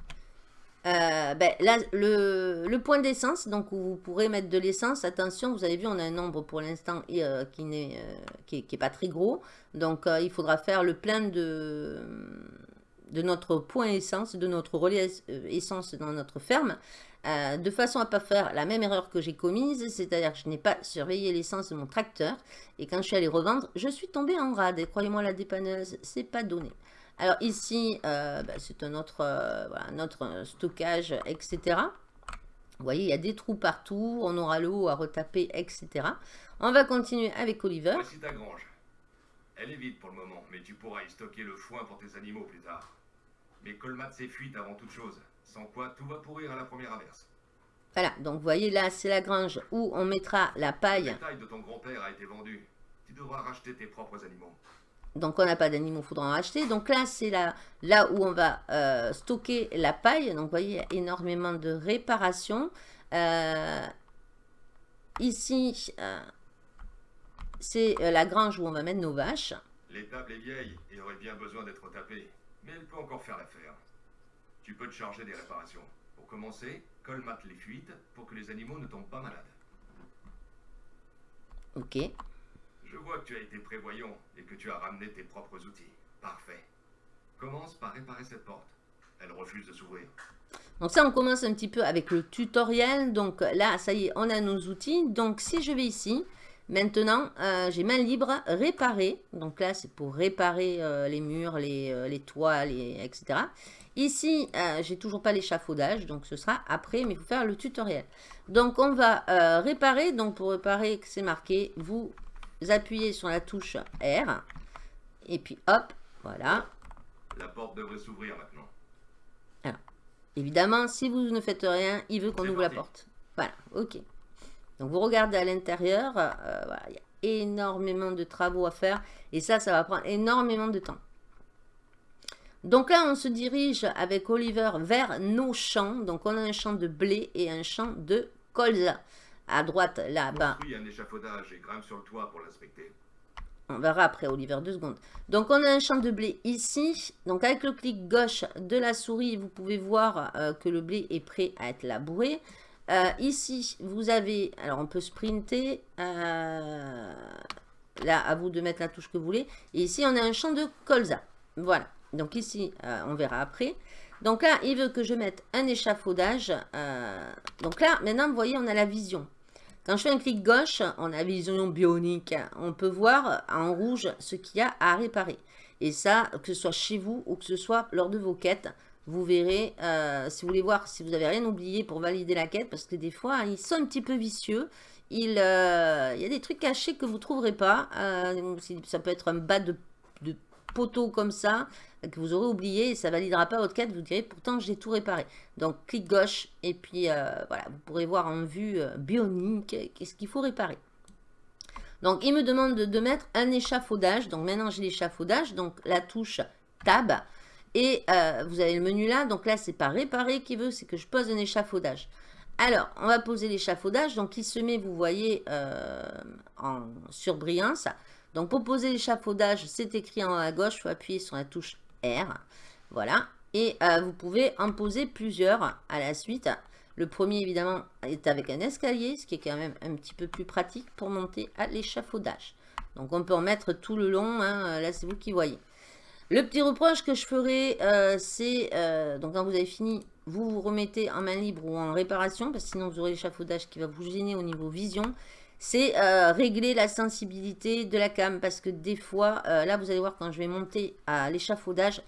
A: Euh, ben, là, le, point d'essence, donc où vous pourrez mettre de l'essence. Attention, vous avez vu, on a un nombre pour l'instant qui n'est qui, pas très gros. Donc, il faudra faire le plein de, de notre point essence, de notre relais essence dans notre ferme, euh, de façon à pas faire la même erreur que j'ai commise, c'est-à-dire que je n'ai pas surveillé l'essence de mon tracteur, et quand je suis allé revendre, je suis tombée en rade, et croyez-moi, la dépanneuse, c'est pas donné. Alors ici, bah, c'est un autre, notre stockage, etc. Vous voyez, il y a des trous partout, on aura l'eau à retaper, etc. On va continuer avec Oliver.
B: Voici ta grange. Elle est vide pour le moment, mais tu pourras y stocker le foin pour tes animaux plus tard. Mais colmate ses fuites avant toute chose, sans quoi tout va pourrir à la première averse.
A: Voilà, donc vous voyez là, c'est la grange où on mettra la paille.
B: Le bétail de ton grand-père a été vendu. Tu devras racheter tes propres animaux.
A: Donc on n'a pas d'animaux, il faudra en acheter. Donc là, c'est là, là où on va euh, stocker la paille. Donc vous voyez, il y a énormément de réparations. Euh, ici, euh, c'est la grange où on va mettre nos vaches.
B: L'étable est vieille et aurait bien besoin d'être tapée. Mais elle peut encore faire l'affaire. Tu peux te charger des réparations. Pour commencer, colmate les fuites pour que les animaux ne tombent pas malades.
A: Ok.
B: Je vois que tu as été prévoyant et que tu as ramené tes propres outils. Parfait. Commence par réparer cette porte. Elle refuse de s'ouvrir.
A: Donc ça, on commence un petit peu avec le tutoriel. Donc là, ça y est, on a nos outils. Donc si je vais ici, maintenant, euh, j'ai main libre, réparer. Donc là, c'est pour réparer euh, les murs, les, euh, les toits, etc. Ici, j'ai toujours pas l'échafaudage, donc ce sera après, mais il faut faire le tutoriel. Donc on va réparer. Donc pour réparer, c'est marqué, vous appuyez sur la touche R. Et puis hop, voilà.
B: La porte devrait s'ouvrir maintenant.
A: Alors, évidemment, si vous ne faites rien, il veut qu'on ouvre la porte. Voilà, ok. Donc vous regardez à l'intérieur, euh, voilà, il y a énormément de travaux à faire. Et ça, ça va prendre énormément de temps. Donc là, on se dirige avec Oliver vers nos champs. Donc on a un champ de blé et un champ de colza à droite là-bas.
B: un échafaudage et grimpe sur le toit pour l'inspecter.
A: On verra après, Oliver, deux secondes. Donc, on a un champ de blé ici. Donc, avec le clic gauche de la souris, vous pouvez voir euh, que le blé est prêt à être labouré. Euh, ici, vous avez... Alors, on peut sprinter. Euh, là, à vous de mettre la touche que vous voulez. Et ici, on a un champ de colza. Voilà. Donc, ici, on verra après. Donc là, il veut que je mette un échafaudage. donc là, maintenant, vous voyez, on a la vision. Quand je fais un clic gauche, on a vision bionique. On peut voir en rouge ce qu'il y a à réparer. Et ça, que ce soit chez vous ou que ce soit lors de vos quêtes, vous verrez, euh, si vous voulez voir si vous n'avez rien oublié pour valider la quête, parce que des fois, ils sont un petit peu vicieux. Il, euh, y a des trucs cachés que vous ne trouverez pas. Euh, ça peut être un bas de poteau comme ça que vous aurez oublié et ça validera pas votre quête. Vous direz pourtant j'ai tout réparé. Donc clic gauche et puis euh, voilà, vous pourrez voir en vue euh, bionique qu'est-ce qu'il faut réparer. Donc il me demande de, mettre un échafaudage. Donc maintenant j'ai l'échafaudage, donc la touche tab. Et euh, vous avez le menu là, donc là c'est pas réparer qui veut, c'est que je pose un échafaudage. Alors, on va poser l'échafaudage, donc il se met, vous voyez, en surbrillance. Donc pour poser l'échafaudage, c'est écrit en haut à gauche, il faut appuyer sur la touche Voilà. Et euh, vous pouvez en poser plusieurs à la suite. Le premier, évidemment, est avec un escalier, ce qui est quand même un petit peu plus pratique pour monter à l'échafaudage. Donc, on peut en mettre tout le long. Hein. Là, c'est vous qui voyez. Le petit reproche que je ferai, euh, c'est, euh, donc quand vous avez fini, vous vous remettez en main libre ou en réparation, parce que sinon vous aurez l'échafaudage qui va vous gêner au niveau vision. C'est régler la sensibilité de la cam, parce que des fois, là vous allez voir quand je vais monter à l'échafaudage,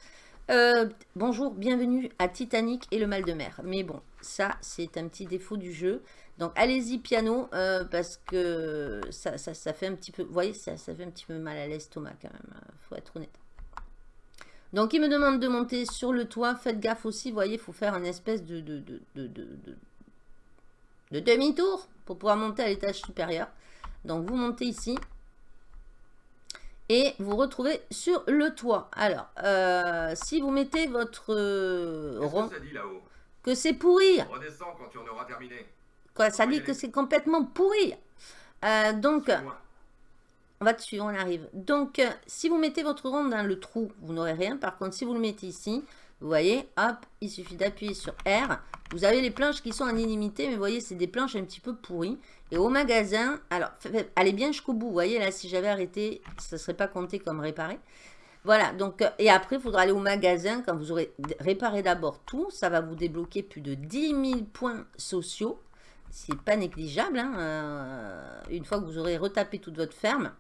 A: euh, bonjour, bienvenue à Titanic et le mal de mer. Mais bon, ça, c'est un petit défaut du jeu. Donc, allez-y piano, euh, parce que ça, ça, fait un petit peu... Vous voyez, ça, ça fait un petit peu mal à l'estomac quand même, euh, faut être honnête. Donc, il me demande de monter sur le toit. Faites gaffe aussi, vous voyez, il faut faire une espèce de demi-tour pour pouvoir monter à l'étage supérieur. Donc, vous montez ici et vous retrouvez sur le toit. Alors, euh, si vous mettez votre euh,
B: rond... Que ça dit là-haut?
A: Que c'est pourri.
B: Redescends quand tu en auras terminé.
A: Quoi, ça dit que c'est complètement pourri. Euh, donc, on va dessus, on arrive. Donc, si vous mettez votre rond dans le trou, vous n'aurez rien. Par contre, si vous le mettez ici, vous voyez, hop, il suffit d'appuyer sur R. Vous avez les planches qui sont en illimité, mais vous voyez, c'est des planches un petit peu pourries. Et au magasin, alors, allez bien jusqu'au bout. Vous voyez, là, si j'avais arrêté, ça ne serait pas compté comme réparé. Voilà, donc, euh, et après, il faudra aller au magasin quand vous aurez réparé d'abord tout. Ça va vous débloquer plus de 10 000 points sociaux. C'est pas négligeable, hein, euh, une fois que vous aurez retapé toute votre ferme.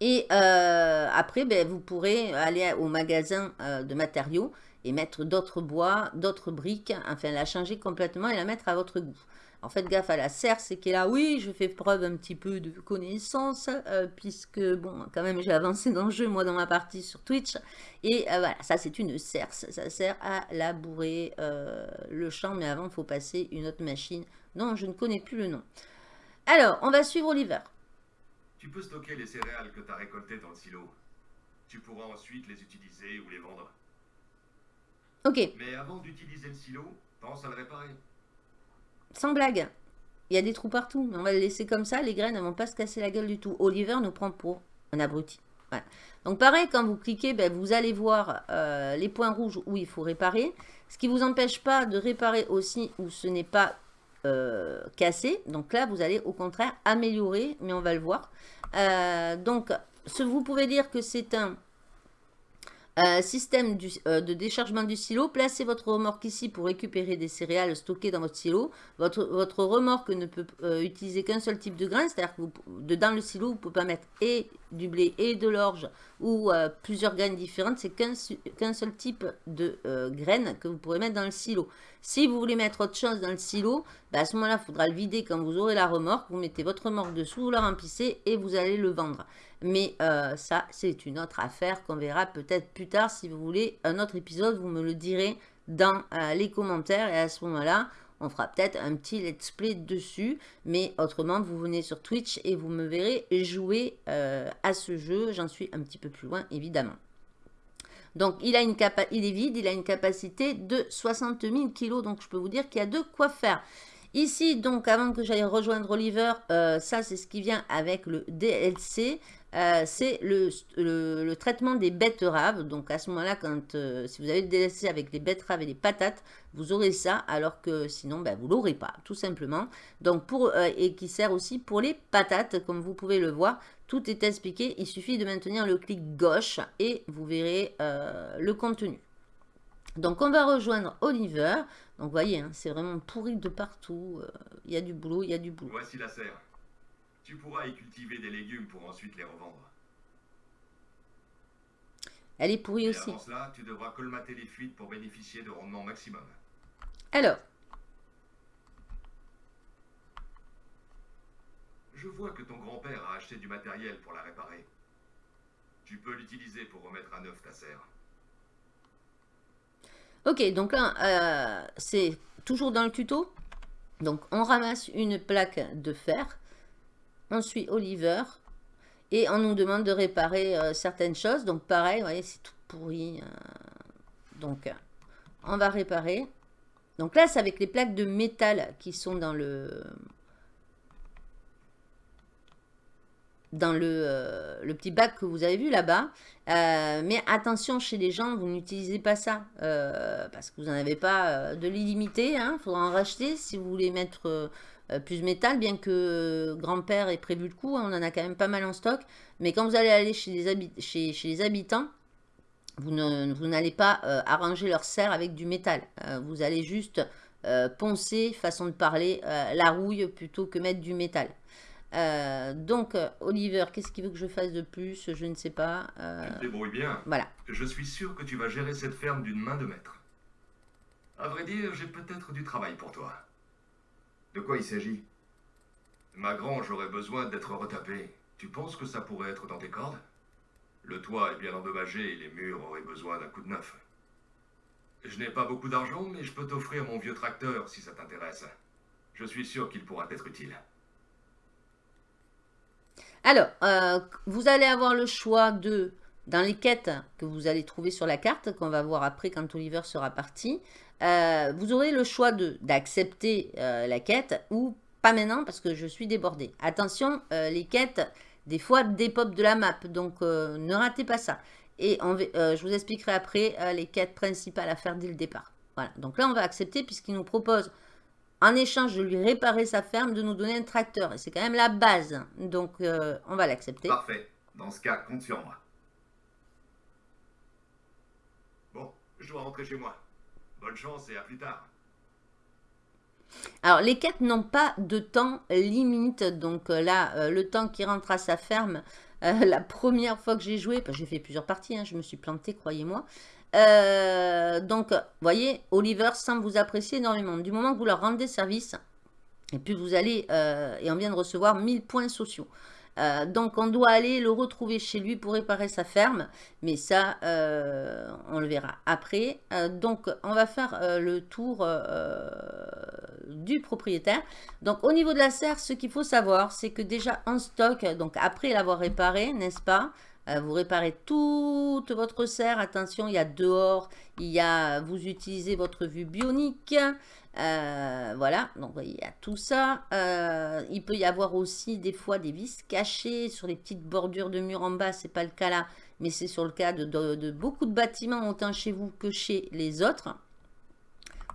A: Et euh, après, ben, vous pourrez aller au magasin de matériaux et mettre d'autres bois, d'autres briques, enfin la changer complètement et la mettre à votre goût. En fait, gaffe à la serre, c'est qu'elle là, oui, je fais preuve un petit peu de connaissance, euh, puisque, bon, quand même, j'ai avancé dans le jeu, moi, dans ma partie sur Twitch. Et euh, voilà, ça, c'est une serce. Ça sert à labourer euh, le champ, mais avant, il faut passer une autre machine dont je ne connais plus le nom. Alors, on va suivre Oliver.
B: Tu peux stocker les céréales que tu as récoltées dans le silo. Tu pourras ensuite les utiliser ou les vendre.
A: Ok.
B: Mais avant d'utiliser le silo, pense à le réparer.
A: Sans blague. Il y a des trous partout. Mais on va le laisser comme ça. Les graines ne vont pas se casser la gueule du tout. Oliver nous prend pour un abruti. Donc pareil, quand vous cliquez, ben, vous allez voir euh, les points rouges où il faut réparer. Ce qui ne vous empêche pas de réparer aussi où ce n'est pas euh, cassé. Donc là, vous allez au contraire améliorer, mais on va le voir. Euh, donc, vous pouvez dire que c'est un euh, système euh, de déchargement du silo. Placez votre remorque ici pour récupérer des céréales stockées dans votre silo. Votre, votre remorque ne peut euh, utiliser qu'un seul type de grain, c'est-à-dire que dans le silo, vous ne pouvez pas mettre et du blé et de l'orge ou plusieurs graines différentes. C'est qu'un seul type de graines que vous pourrez mettre dans le silo. Si vous voulez mettre autre chose dans le silo, bah, à ce moment-là, il faudra le vider quand vous aurez la remorque. Vous mettez votre remorque dessous, vous la remplissez et vous allez le vendre. Mais euh, ça, c'est une autre affaire qu'on verra peut-être plus tard. Si vous voulez un autre épisode, vous me le direz dans euh, les commentaires. Et à ce moment-là, on fera peut-être un petit let's play dessus. Mais autrement, vous venez sur Twitch et vous me verrez jouer euh, à ce jeu. J'en suis un petit peu plus loin, évidemment. Donc, il, a une il est vide, il a une capacité de 60 000 kg. Donc, je peux vous dire qu'il y a de quoi faire. Ici, donc, avant que j'aille rejoindre Oliver, ça, c'est ce qui vient avec le DLC. Euh, c'est le, traitement des betteraves. Donc à ce moment-là, quand euh, si vous avez le DLC avec les betteraves et les patates, vous aurez ça, alors que sinon, ben, vous ne l'aurez pas, tout simplement. Donc pour, euh, et qui sert aussi pour les patates, comme vous pouvez le voir. Tout est expliqué, il suffit de maintenir le clic gauche et vous verrez le contenu. Donc on va rejoindre Oliver. Donc vous voyez, hein, c'est vraiment pourri de partout. Il y a du boulot, il y a du boulot.
B: Voici la serre. Tu pourras y cultiver des légumes pour ensuite les revendre.
A: Elle est pourrie
B: Et
A: aussi.
B: Avant cela, tu devras colmater les fuites pour bénéficier de rendement maximum.
A: Alors,
B: Je vois que ton grand-père a acheté du matériel pour la réparer. Tu peux l'utiliser pour remettre à neuf ta serre.
A: ok, donc là, euh, c'est toujours dans le tuto. Donc, on ramasse une plaque de fer on suit Oliver et on nous demande de réparer euh, certaines choses. Donc pareil, vous voyez, c'est tout pourri. Euh. donc, on va réparer. Donc là, c'est avec les plaques de métal qui sont dans le... dans le, euh, le petit bac que vous avez vu là-bas. mais attention, chez les gens, vous n'utilisez pas ça. parce que vous n'en avez pas de l'illimité. Il hein. faudra en racheter si vous voulez mettre euh, plus métal, bien que grand-père ait prévu le coup, hein, on en a quand même pas mal en stock. Mais quand vous allez aller chez les, chez, les habitants, vous n'allez pas euh, arranger leur serre avec du métal. Euh, vous allez juste poncer, façon de parler, la rouille plutôt que mettre du métal. donc, Oliver, qu'est-ce qu'il veut que je fasse de plus? Je ne sais pas.
B: Tu te débrouilles bien.
A: Voilà.
B: Je suis sûr que tu vas gérer cette ferme d'une main de maître. À vrai dire, j'ai peut-être du travail pour toi.
C: De quoi il s'agit?
B: Ma grange aurait besoin d'être retapée. Tu penses que ça pourrait être dans tes cordes? Le toit est bien endommagé et les murs auraient besoin d'un coup de neuf. Je n'ai pas beaucoup d'argent, mais je peux t'offrir mon vieux tracteur si ça t'intéresse. Je suis sûr qu'il pourra être utile.
A: Alors, euh, vous allez avoir le choix de, dans les quêtes que vous allez trouver sur la carte, qu'on va voir après quand Oliver sera parti, euh, vous aurez le choix d'accepter euh, la quête ou pas maintenant parce que je suis débordé. Attention, euh, les quêtes, des fois, dépopent de la map, donc ne ratez pas ça. Et je vous expliquerai après les quêtes principales à faire dès le départ. Voilà, donc là, on va accepter puisqu'il nous propose, en échange de lui réparer sa ferme, de nous donner un tracteur. Et c'est quand même la base, donc on va l'accepter.
C: Parfait. Dans ce cas, compte sur moi.
B: Je dois rentrer chez moi. Bonne chance et à plus tard.
A: Alors, les quêtes n'ont pas de temps limite. Donc euh, là, euh, le temps qui rentre à sa ferme, euh, la première fois que j'ai joué, j'ai fait plusieurs parties, hein, je me suis planté, croyez-moi. donc, vous voyez, Oliver semble vous apprécier énormément. Du moment que vous leur rendez service, et puis vous allez, et on vient de recevoir 1000 points sociaux. Euh, donc on doit aller le retrouver chez lui pour réparer sa ferme. Mais ça, euh, on le verra après. Euh, donc on va faire le tour du propriétaire. Donc au niveau de la serre, ce qu'il faut savoir, c'est que déjà en stock, donc après l'avoir réparé, n'est-ce pas vous réparez toute votre serre. Attention, il y a dehors, y a, vous utilisez votre vue bionique. Euh, voilà, donc il y a tout ça. Euh, il peut y avoir aussi des fois des vis cachées sur les petites bordures de murs en bas. C'est pas le cas là, mais c'est sur le cas de, beaucoup de bâtiments, autant chez vous que chez les autres.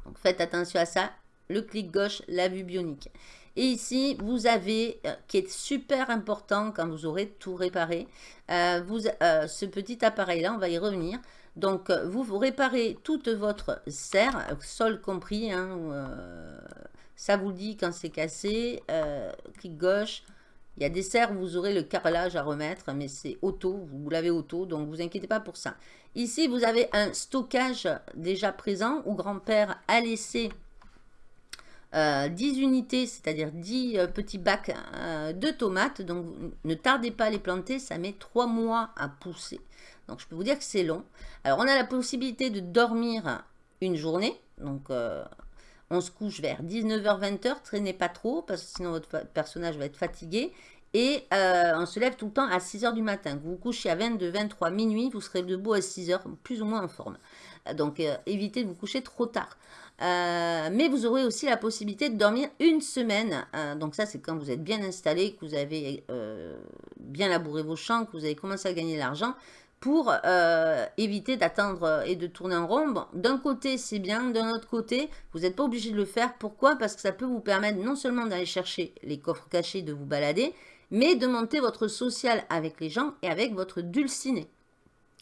A: Donc faites attention à ça. Le clic gauche, la vue bionique. Et ici, vous avez, euh, qui est super important quand vous aurez tout réparé, vous, ce petit appareil-là, on va y revenir. Donc, euh, vous, réparez toute votre serre, sol compris. Hein, euh, ça vous dit quand c'est cassé. Euh, clic gauche. Il y a des serres vous aurez le carrelage à remettre, mais c'est auto, vous l'avez auto, donc vous inquiétez pas pour ça. Ici, vous avez un stockage déjà présent où grand-père a laissé 10 unités, c'est-à-dire 10 petits bacs de tomates. Donc, ne tardez pas à les planter, ça met 3 mois à pousser. Donc, je peux vous dire que c'est long. Alors, on a la possibilité de dormir une journée. Donc, euh, on se couche vers 19h-20h. Traînez pas trop parce que sinon, votre personnage va être fatigué. Et euh, on se lève tout le temps à 6h du matin. Vous vous couchez à 22, 23, minuit, vous serez debout à 6h, plus ou moins en forme. Donc, euh, évitez de vous coucher trop tard. mais vous aurez aussi la possibilité de dormir une semaine. donc ça, c'est quand vous êtes bien installé, que vous avez bien labouré vos champs, que vous avez commencé à gagner de l'argent pour euh, éviter d'attendre et de tourner en rond. D'un côté, c'est bien. D'un autre côté, vous n'êtes pas obligé de le faire. Pourquoi? Parce que ça peut vous permettre non seulement d'aller chercher les coffres cachés, de vous balader, mais de monter votre social avec les gens et avec votre dulciné.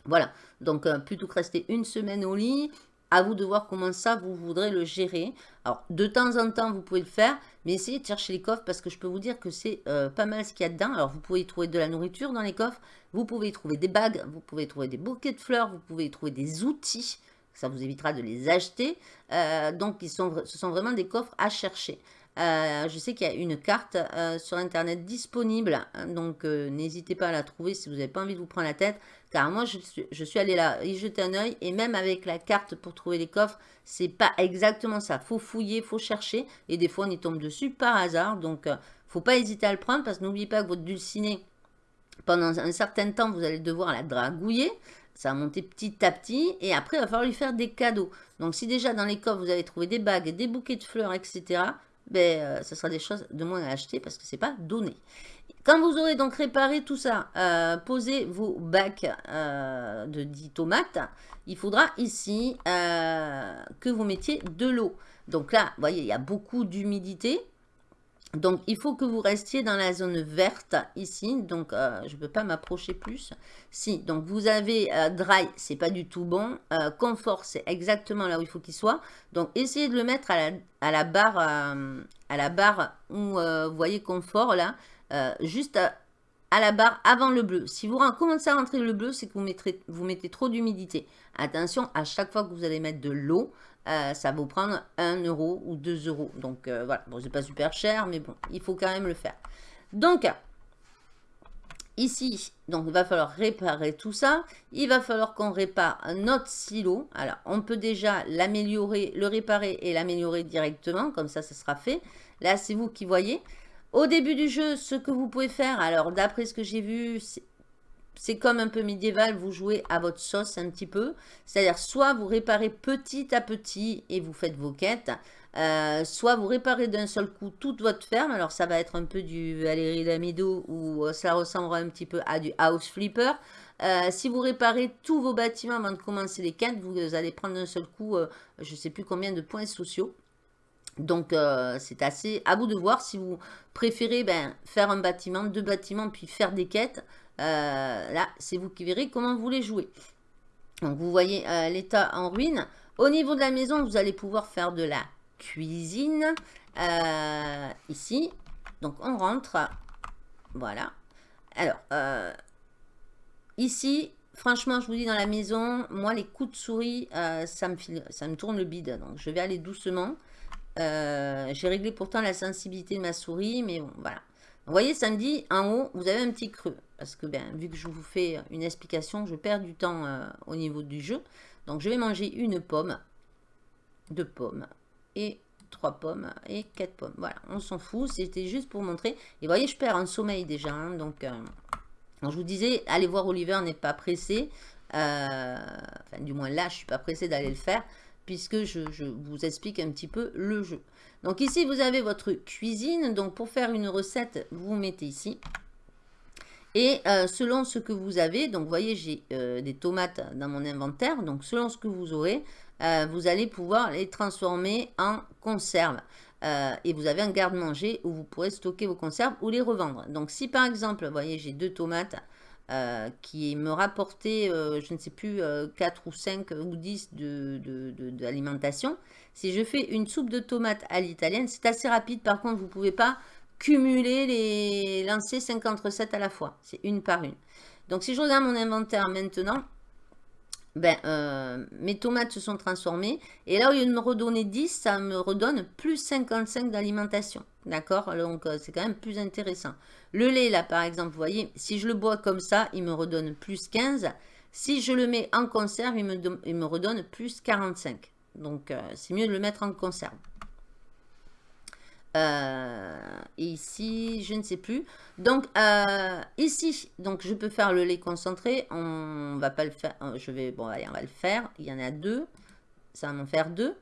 A: Voilà. Donc, euh, plutôt que rester une semaine au lit, à vous de voir comment ça, vous voudrez le gérer. Alors, de temps en temps, vous pouvez le faire, mais essayez de chercher les coffres parce que je peux vous dire que c'est euh, pas mal ce qu'il y a dedans. Alors, vous pouvez y trouver de la nourriture dans les coffres, vous pouvez y trouver des bagues, vous pouvez y trouver des bouquets de fleurs, vous pouvez y trouver des outils. Ça vous évitera de les acheter. Euh, donc, ils sont, ce sont vraiment des coffres à chercher. Euh, je sais qu'il y a une carte sur Internet disponible, hein, donc n'hésitez pas à la trouver si vous n'avez pas envie de vous prendre la tête. Car moi, je suis, allée là y jeter un oeil, et même avec la carte pour trouver les coffres, c'est pas exactement ça. faut fouiller, faut chercher, et des fois, on y tombe dessus par hasard. Donc, faut pas hésiter à le prendre, parce que n'oubliez pas que votre dulciné, pendant un certain temps, vous allez devoir la dragouiller. Ça va monter petit à petit, et après, il va falloir lui faire des cadeaux. Donc, si déjà dans les coffres, vous avez trouvé des bagues, des bouquets de fleurs, etc., ben, euh, ce sera des choses de moins à acheter parce que c'est pas donné. Quand vous aurez donc réparé tout ça, euh, posez vos bacs euh, de 10 tomates, il faudra ici que vous mettiez de l'eau. Donc là, vous voyez, il y a beaucoup d'humidité. Donc, il faut que vous restiez dans la zone verte ici. Donc, euh, je ne peux pas m'approcher plus. Si, donc vous avez euh, dry, c'est pas du tout bon. Euh, confort, c'est exactement là où il faut qu'il soit. Donc, essayez de le mettre à la, barre, à la barre où vous voyez confort là. Juste à, la barre avant le bleu. Si vous commencez à rentrer le bleu, c'est que vous mettez trop d'humidité. Attention, à chaque fois que vous allez mettre de l'eau, euh, ça va vous prendre 1 euro ou 2 euros. Donc euh, voilà, bon, c'est pas super cher, mais bon, il faut quand même le faire. Donc, ici, donc il va falloir réparer tout ça. Il va falloir qu'on répare notre silo. Alors, on peut déjà l'améliorer, le réparer et l'améliorer directement, comme ça, ça sera fait. Là, c'est vous qui voyez. Au début du jeu, ce que vous pouvez faire, alors d'après ce que j'ai vu, c'est comme un peu médiéval, vous jouez à votre sauce un petit peu. C'est-à-dire, soit vous réparez petit à petit et vous faites vos quêtes, euh, soit vous réparez d'un seul coup toute votre ferme. Alors, ça va être un peu du Valérie Lamido ou euh, ça ressemblera un petit peu à du House Flipper. Euh, si vous réparez tous vos bâtiments avant de commencer les quêtes, vous allez prendre d'un seul coup, je ne sais plus combien de points sociaux. Donc, c'est assez à vous de voir si vous préférez ben, faire un bâtiment, deux bâtiments, puis faire des quêtes. Euh, là, c'est vous qui verrez comment vous les jouez. Donc, vous voyez l'état en ruine. Au niveau de la maison, vous allez pouvoir faire de la cuisine. ici. Donc, on rentre. Voilà. Alors, ici, Franchement, je vous dis, dans la maison, moi, les coups de souris, euh, ça, me ça me tourne le bide. Donc, je vais aller doucement. Euh, j'ai réglé pourtant la sensibilité de ma souris, mais bon, voilà. Vous voyez, ça me dit, en haut, vous avez un petit creux. Parce que, ben, vu que je vous fais une explication, je perds du temps euh, au niveau du jeu. Donc, je vais manger une pomme, deux pommes et trois pommes et quatre pommes. Voilà, on s'en fout. C'était juste pour montrer. Et voyez, je perds en sommeil déjà. Hein, donc... Donc, je vous disais, allez voir Oliver n'est pas pressé. Euh, enfin, du moins là, je suis pas pressé d'aller le faire puisque je, vous explique un petit peu le jeu. Donc ici, vous avez votre cuisine. Donc pour faire une recette, vous mettez ici. Et euh, selon ce que vous avez, donc vous voyez, j'ai euh, des tomates dans mon inventaire. Donc selon ce que vous aurez, vous allez pouvoir les transformer en conserve. Euh, et vous avez un garde-manger où vous pourrez stocker vos conserves ou les revendre. Donc si par exemple, vous voyez, j'ai deux tomates euh, qui me rapportaient, euh, je ne sais plus, 4 ou 5 ou 10 d'alimentation, de, de, si je fais une soupe de tomates à l'italienne, c'est assez rapide. Par contre, vous ne pouvez pas cumuler les lancer 50 recettes à la fois. C'est une par une. Donc si je regarde mon inventaire maintenant, ben, euh, mes tomates se sont transformées. Et là, au lieu de me redonner 10, ça me redonne plus 55 d'alimentation. D'accord? Donc, euh, c'est quand même plus intéressant. Le lait, là, par exemple, vous voyez, si je le bois comme ça, il me redonne plus 15. Si je le mets en conserve, il me, il me redonne plus 45. Donc, euh, c'est mieux de le mettre en conserve. Euh, ici, je ne sais plus. Donc, euh, ici, donc je peux faire le lait concentré. On va pas le faire. Je vais, bon, allez, on va le faire. Il y en a deux. Ça va en faire deux.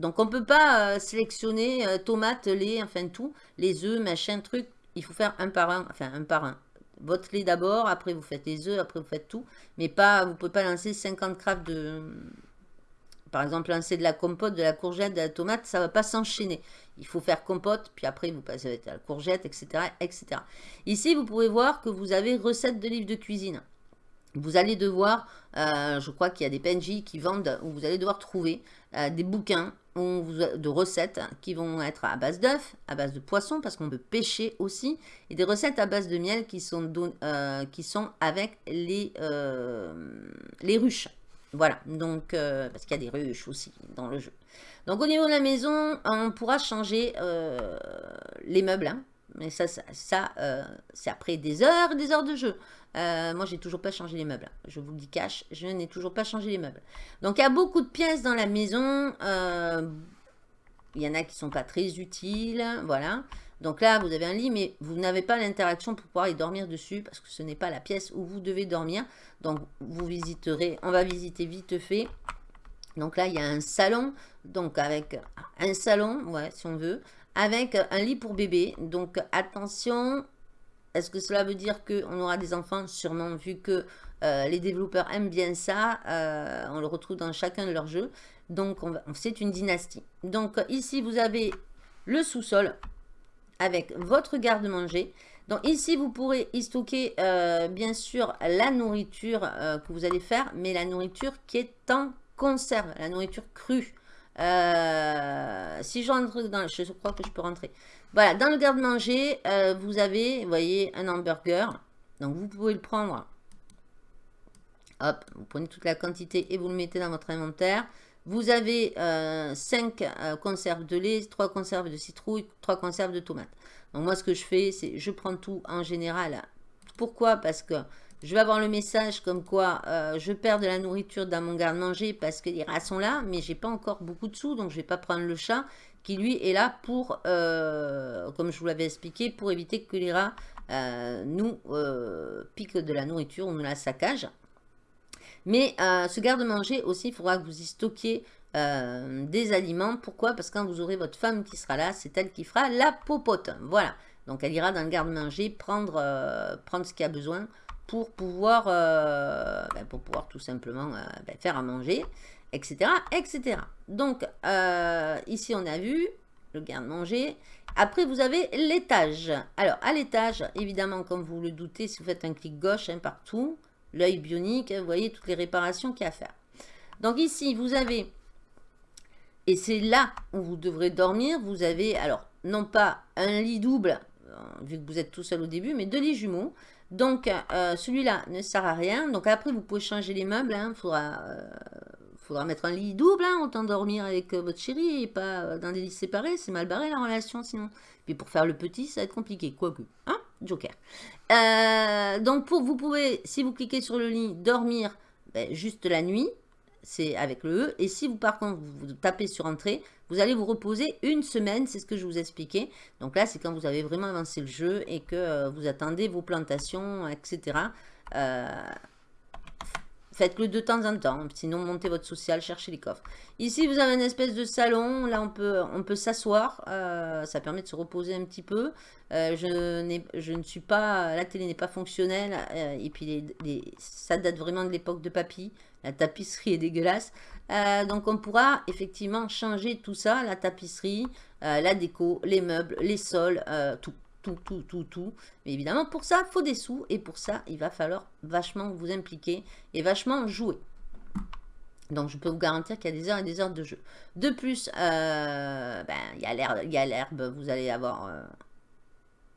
A: Donc, on peut pas sélectionner tomates, lait, enfin tout. Les œufs, machin, truc. Il faut faire un par un. Enfin, un par un. Votre lait d'abord, après vous faites les œufs, après vous faites tout. Mais pas, vous pouvez pas lancer 50 crafts de, par exemple, lancer de la compote, de la courgette, de la tomate, ça ne va pas s'enchaîner. Il faut faire compote, puis après vous passez à la courgette, etc., etc. Ici, vous pouvez voir que vous avez recettes de livres de cuisine. Vous allez devoir, euh, je crois qu'il y a des PNJ qui vendent, où vous allez devoir trouver euh, des bouquins de recettes qui vont être à base d'œufs, à base de poissons, parce qu'on peut pêcher aussi, et des recettes à base de miel qui sont, euh, qui sont avec les, les ruches. Voilà, donc, euh, parce qu'il y a des ruches aussi dans le jeu. Donc, au niveau de la maison, on pourra changer euh, les meubles. Hein. Mais ça, ça, euh, c'est après des heures et des heures de jeu. moi, j'ai toujours pas changé les meubles. Je vous le dis cash, je n'ai toujours pas changé les meubles. Donc, il y a beaucoup de pièces dans la maison. il y en a qui sont pas très utiles. Voilà. Donc là, vous avez un lit, mais vous n'avez pas l'interaction pour pouvoir y dormir dessus parce que ce n'est pas la pièce où vous devez dormir. Donc, vous visiterez, on va visiter vite fait. Donc là, il y a un salon, donc avec un salon, ouais, si on veut, avec un lit pour bébé. Donc, attention, est-ce que cela veut dire qu'on aura des enfants? Sûrement, vu que euh, les développeurs aiment bien ça. Euh, on le retrouve dans chacun de leurs jeux. Donc, c'est une dynastie. Donc, ici, vous avez le sous-sol avec votre garde-manger. Donc ici, vous pourrez y stocker euh, bien sûr la nourriture que vous allez faire, mais la nourriture qui est en conserve, la nourriture crue. Euh, si je rentre dans... Je crois que je peux rentrer. Voilà, dans le garde-manger, vous avez, vous voyez, un hamburger. Donc vous pouvez le prendre. Hop, vous prenez toute la quantité et vous le mettez dans votre inventaire. Vous avez 5 euh, euh, conserves de lait, 3 conserves de citrouille, 3 conserves de tomates. Donc moi, ce que je fais, c'est je prends tout en général. Pourquoi? Parce que je vais avoir le message comme quoi euh, je perds de la nourriture dans mon garde-manger parce que les rats sont là, mais j'ai pas encore beaucoup de sous, donc je vais pas prendre le chat qui lui est là pour, comme je vous l'avais expliqué, pour éviter que les rats nous piquent de la nourriture ou nous la saccagent. Mais euh, ce garde-manger aussi, il faudra que vous y stockiez euh, des aliments. Pourquoi? Parce que quand vous aurez votre femme qui sera là, c'est elle qui fera la popote. Voilà. Donc elle ira dans le garde-manger prendre, euh, prendre ce qu'il a besoin pour pouvoir, ben, pour pouvoir tout simplement ben, faire à manger, etc. etc. Donc ici on a vu le garde-manger. Après, vous avez l'étage. Alors, à l'étage, évidemment, comme vous le doutez, si vous faites un clic gauche hein, partout, l'œil bionique, vous voyez toutes les réparations qu'il y a à faire. Donc ici, vous avez, et c'est là où vous devrez dormir, vous avez, alors, non pas un lit double, euh, vu que vous êtes tout seul au début, mais deux lits jumeaux. Donc, euh, celui-là ne sert à rien. Donc, après, vous pouvez changer les meubles. Il hein. faudra, euh, faudra mettre un lit double, hein, autant dormir avec votre chérie et pas dans des lits séparés. C'est mal barré la relation sinon. Puis pour faire le petit, ça va être compliqué, quoique. Hein Joker. donc, pour, vous pouvez, si vous cliquez sur le lit, dormir ben, juste la nuit c'est avec le E. Et si vous, par contre, vous, tapez sur Entrée, vous allez vous reposer une semaine, c'est ce que je vous expliquais. Donc là, c'est quand vous avez vraiment avancé le jeu et que euh, vous attendez vos plantations, etc. Euh, Faites-le de temps en temps, sinon montez votre social, cherchez les coffres. Ici, vous avez une espèce de salon, là on peut, on peut s'asseoir, euh, ça permet de se reposer un petit peu. Je, je, ne suis pas, la télé n'est pas fonctionnelle, et puis ça date vraiment de l'époque de papy, la tapisserie est dégueulasse. Donc on pourra effectivement changer tout ça, la tapisserie, la déco, les meubles, les sols, tout tout, tout, tout, tout. Mais évidemment, pour ça, il faut des sous. Et pour ça, il va falloir vachement vous impliquer et vachement jouer. Donc, je peux vous garantir qu'il y a des heures et des heures de jeu. De plus, euh, ben, il y a l'herbe, vous allez avoir... Euh,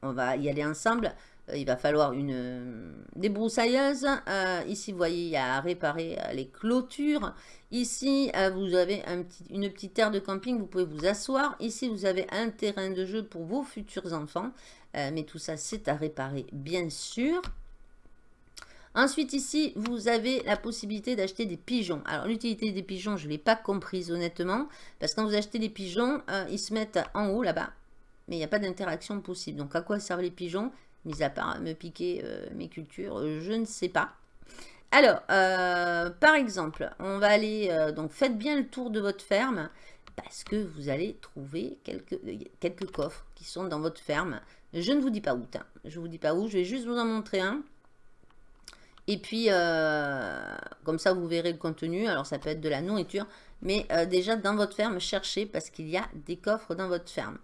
A: on va y aller ensemble. Euh, il va falloir une débroussailleuse. ici, vous voyez, il y a à réparer les clôtures. Ici, vous avez une petite aire de camping. Vous pouvez vous asseoir. Ici, vous avez un terrain de jeu pour vos futurs enfants. Euh, mais tout ça, c'est à réparer, bien sûr. Ensuite, ici, vous avez la possibilité d'acheter des pigeons. Alors, l'utilité des pigeons, je ne l'ai pas comprise, honnêtement. Parce que quand vous achetez des pigeons, euh, ils se mettent en haut, là-bas. Mais il n'y a pas d'interaction possible. Donc, à quoi servent les pigeons? Mis à part me piquer euh, mes cultures, je ne sais pas. Alors, par exemple, on va aller... donc, faites bien le tour de votre ferme parce que vous allez trouver quelques, quelques coffres qui sont dans votre ferme. Je ne vous dis pas où, je ne vous dis pas où, je vais juste vous en montrer un. Et puis, euh, comme ça, vous verrez le contenu. Alors, ça peut être de la nourriture. Mais euh, déjà, dans votre ferme, cherchez parce qu'il y a des coffres dans votre ferme.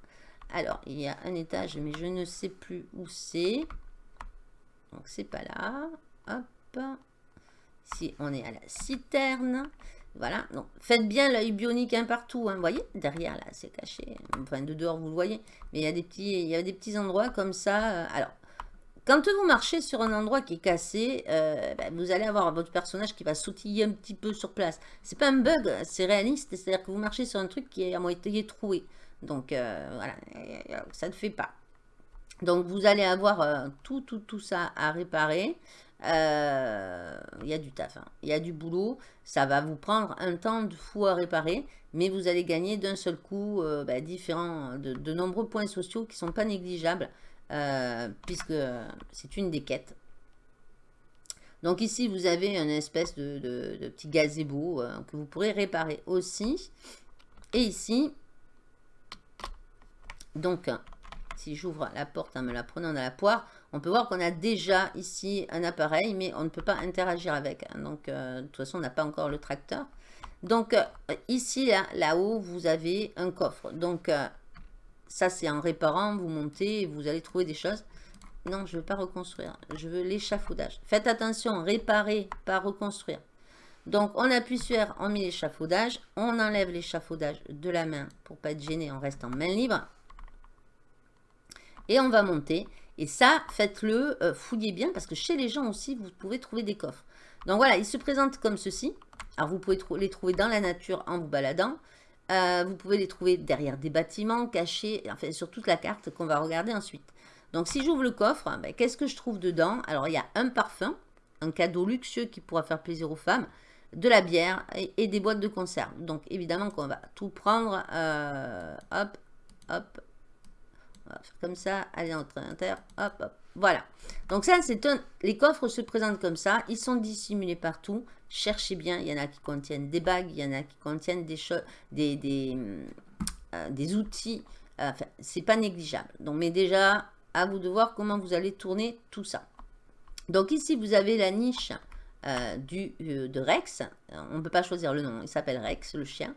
A: Alors, il y a un étage, mais je ne sais plus où c'est. Donc, c'est pas là. Hop. Ici, on est à la citerne. Voilà, donc faites bien l'œil bionique un partout, hein, vous voyez, derrière là, c'est caché, enfin de dehors vous le voyez, mais il y a des petits, il y a des petits endroits comme ça, euh, alors, quand vous marchez sur un endroit qui est cassé, euh, ben, vous allez avoir votre personnage qui va sautiller un petit peu sur place. C'est pas un bug, c'est réaliste, c'est-à-dire que vous marchez sur un truc qui est à moitié troué. Donc euh, voilà, ça ne fait pas. Donc vous allez avoir tout, tout, tout ça à réparer. Euh, il y a du taf, hein. il y a du boulot, ça va vous prendre un temps de fou à réparer, mais vous allez gagner d'un seul coup euh, bah, différents, de, nombreux points sociaux qui ne sont pas négligeables, euh, puisque c'est une des quêtes. Donc ici, vous avez une espèce de petit gazebo que vous pourrez réparer aussi. Et ici, donc, si j'ouvre la porte en me la prenant dans la poire, on peut voir qu'on a déjà ici un appareil, mais on ne peut pas interagir avec. Donc, euh, de toute façon, on n'a pas encore le tracteur. Donc, euh, ici, là-haut, vous avez un coffre. Donc, euh, ça, c'est en réparant, vous montez vous allez trouver des choses. Non, je ne veux pas reconstruire. Je veux l'échafaudage. Faites attention, réparer, pas reconstruire. Donc, on appuie sur on met l'échafaudage. On enlève l'échafaudage de la main pour pas être gêné. On reste en main libre. Et on va monter. Et ça, faites-le, euh, fouillez bien, parce que chez les gens aussi, vous pouvez trouver des coffres. Donc voilà, ils se présentent comme ceci. Alors vous pouvez les trouver dans la nature en vous baladant. Euh, vous pouvez les trouver derrière des bâtiments, cachés, enfin sur toute la carte qu'on va regarder ensuite. Donc si j'ouvre le coffre, ben, qu'est-ce que je trouve dedans? Alors il y a un parfum, un cadeau luxueux qui pourra faire plaisir aux femmes, de la bière et, des boîtes de conserve. Donc évidemment qu'on va tout prendre, euh, hop, hop, comme ça, notre inventaire, hop, hop. Voilà. Donc ça, c'est un... Les coffres se présentent comme ça. Ils sont dissimulés partout. Cherchez bien. Il y en a qui contiennent des bagues. Il y en a qui contiennent des choses, des, des, euh, outils. Enfin, c'est pas négligeable. Donc, mais déjà, à vous de voir comment vous allez tourner tout ça. Donc ici, vous avez la niche euh, du, euh, de Rex. On ne peut pas choisir le nom. Il s'appelle Rex, le chien.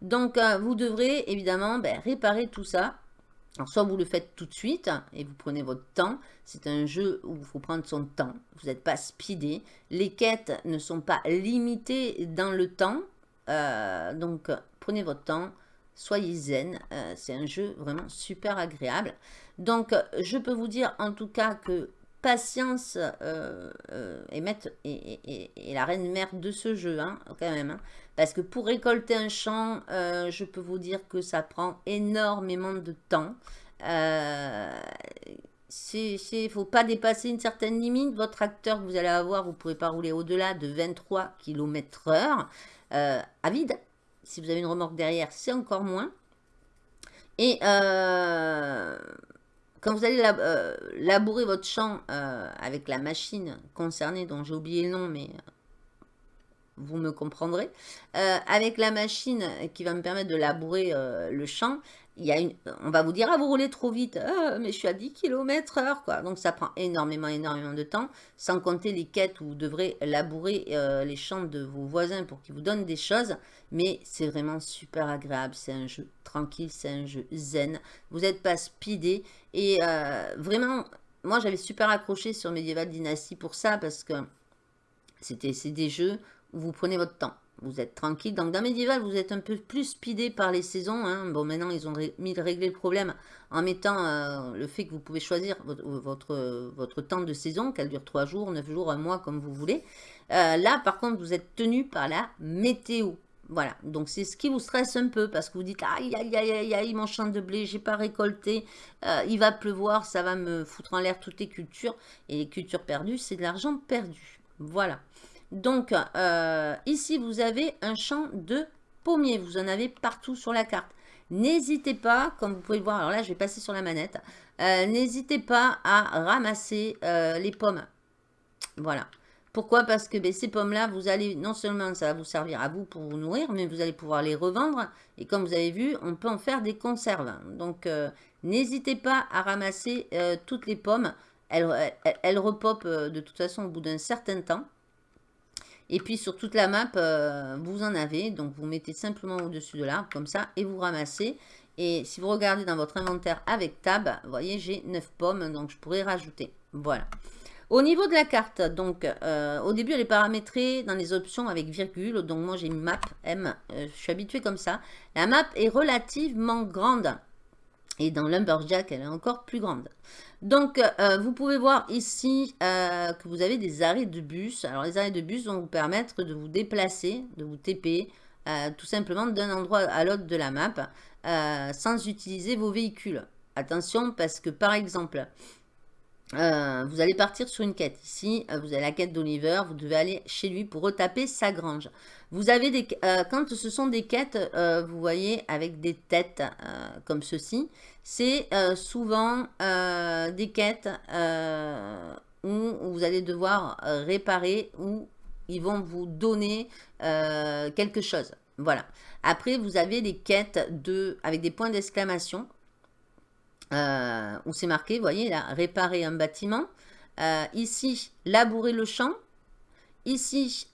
A: Donc, vous devrez évidemment ben, réparer tout ça Alors, soit vous le faites tout de suite et vous prenez votre temps. C'est un jeu où il faut prendre son temps. Vous n'êtes pas speedé. Les quêtes ne sont pas limitées dans le temps. Euh, donc, prenez votre temps. Soyez zen. Euh, c'est un jeu vraiment super agréable. Donc, je peux vous dire en tout cas que patience euh, est, la reine mère de ce jeu, hein, quand même. Hein. Parce que pour récolter un champ, euh, je peux vous dire que ça prend énormément de temps. Euh, il ne faut pas dépasser une certaine limite. Votre tracteur que vous allez avoir, vous ne pourrez pas rouler au-delà de 23 km heure euh, à vide. Si vous avez une remorque derrière, c'est encore moins. Et euh, quand vous allez labourer votre champ avec la machine concernée, dont j'ai oublié le nom, mais vous me comprendrez. Euh, avec la machine qui va me permettre de labourer euh, le champ, on va vous dire, ah, vous roulez trop vite, ah, mais je suis à 10 km heure, quoi. Donc, ça prend énormément, énormément de temps, sans compter les quêtes où vous devrez labourer euh, les champs de vos voisins pour qu'ils vous donnent des choses. Mais c'est vraiment super agréable, c'est un jeu tranquille, c'est un jeu zen. Vous n'êtes pas speedé. Et vraiment, moi, j'avais super accroché sur Medieval Dynasty pour ça, parce que c'était des jeux vous prenez votre temps. Vous êtes tranquille. Donc, dans Medieval, vous êtes un peu plus speedé par les saisons. Hein. Bon, maintenant, ils ont mis régler le problème en mettant euh, le fait que vous pouvez choisir votre, temps de saison, qu'elle dure 3 jours, 9 jours, un mois, comme vous voulez. Euh, là, par contre, vous êtes tenu par la météo. Voilà, donc c'est ce qui vous stresse un peu parce que vous dites aïe aïe aïe aïe aïe mon champ de blé j'ai pas récolté, euh, il va pleuvoir, ça va me foutre en l'air toutes les cultures et les cultures perdues c'est de l'argent perdu. Voilà. Donc, euh, ici, vous avez un champ de pommiers. Vous en avez partout sur la carte. N'hésitez pas, comme vous pouvez le voir, alors là, je vais passer sur la manette. Euh, n'hésitez pas à ramasser euh, les pommes. Voilà. Pourquoi? Parce que ben, ces pommes-là, vous allez, non seulement ça va vous servir à vous pour vous nourrir, mais vous allez pouvoir les revendre. Et comme vous avez vu, on peut en faire des conserves. Donc, n'hésitez pas à ramasser toutes les pommes. Elles, elles repopent de toute façon au bout d'un certain temps. Et puis sur toute la map, euh, vous en avez. Donc vous mettez simplement au-dessus de l'arbre comme ça et vous ramassez. Et si vous regardez dans votre inventaire avec tab, vous voyez j'ai 9 pommes donc je pourrais rajouter. Voilà. Au niveau de la carte, donc euh, au début elle est paramétrée dans les options avec virgule. Donc moi j'ai map M, euh, je suis habitué comme ça. La map est relativement grande. Et dans Lumberjack, elle est encore plus grande. Donc, euh, vous pouvez voir ici euh, que vous avez des arrêts de bus. Alors, les arrêts de bus vont vous permettre de vous déplacer, de vous TP, euh, tout simplement d'un endroit à l'autre de la map, sans utiliser vos véhicules. Attention, parce que par exemple, vous allez partir sur une quête. Ici, vous avez la quête d'Oliver, vous devez aller chez lui pour retaper sa grange. Vous avez des, quand ce sont des quêtes, vous voyez, avec des têtes comme ceci, c'est euh, souvent euh, des quêtes euh, où vous allez devoir réparer ou ils vont vous donner quelque chose. Voilà. Après, vous avez des quêtes avec des points d'exclamation où c'est marqué, vous voyez là, réparer un bâtiment. ici, labourer le champ. Ici,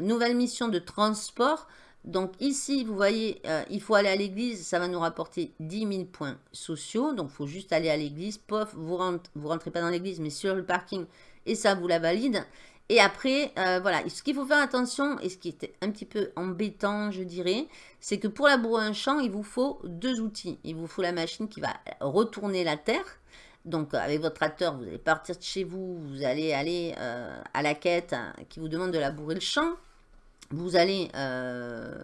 A: nouvelle mission de transport. Donc ici, vous voyez, euh, il faut aller à l'église, ça va nous rapporter 10 000 points sociaux. Donc il faut juste aller à l'église, pof, vous rentrez, vous rentrez pas dans l'église, mais sur le parking, et ça vous la valide. Et après, euh, voilà, ce qu'il faut faire attention, et ce qui était un petit peu embêtant, je dirais, c'est que pour labourer un champ, il vous faut deux outils. Il vous faut la machine qui va retourner la terre. Donc avec votre tracteur, vous allez partir de chez vous, vous allez aller euh, à la quête hein, qui vous demande de labourer le champ vous allez euh,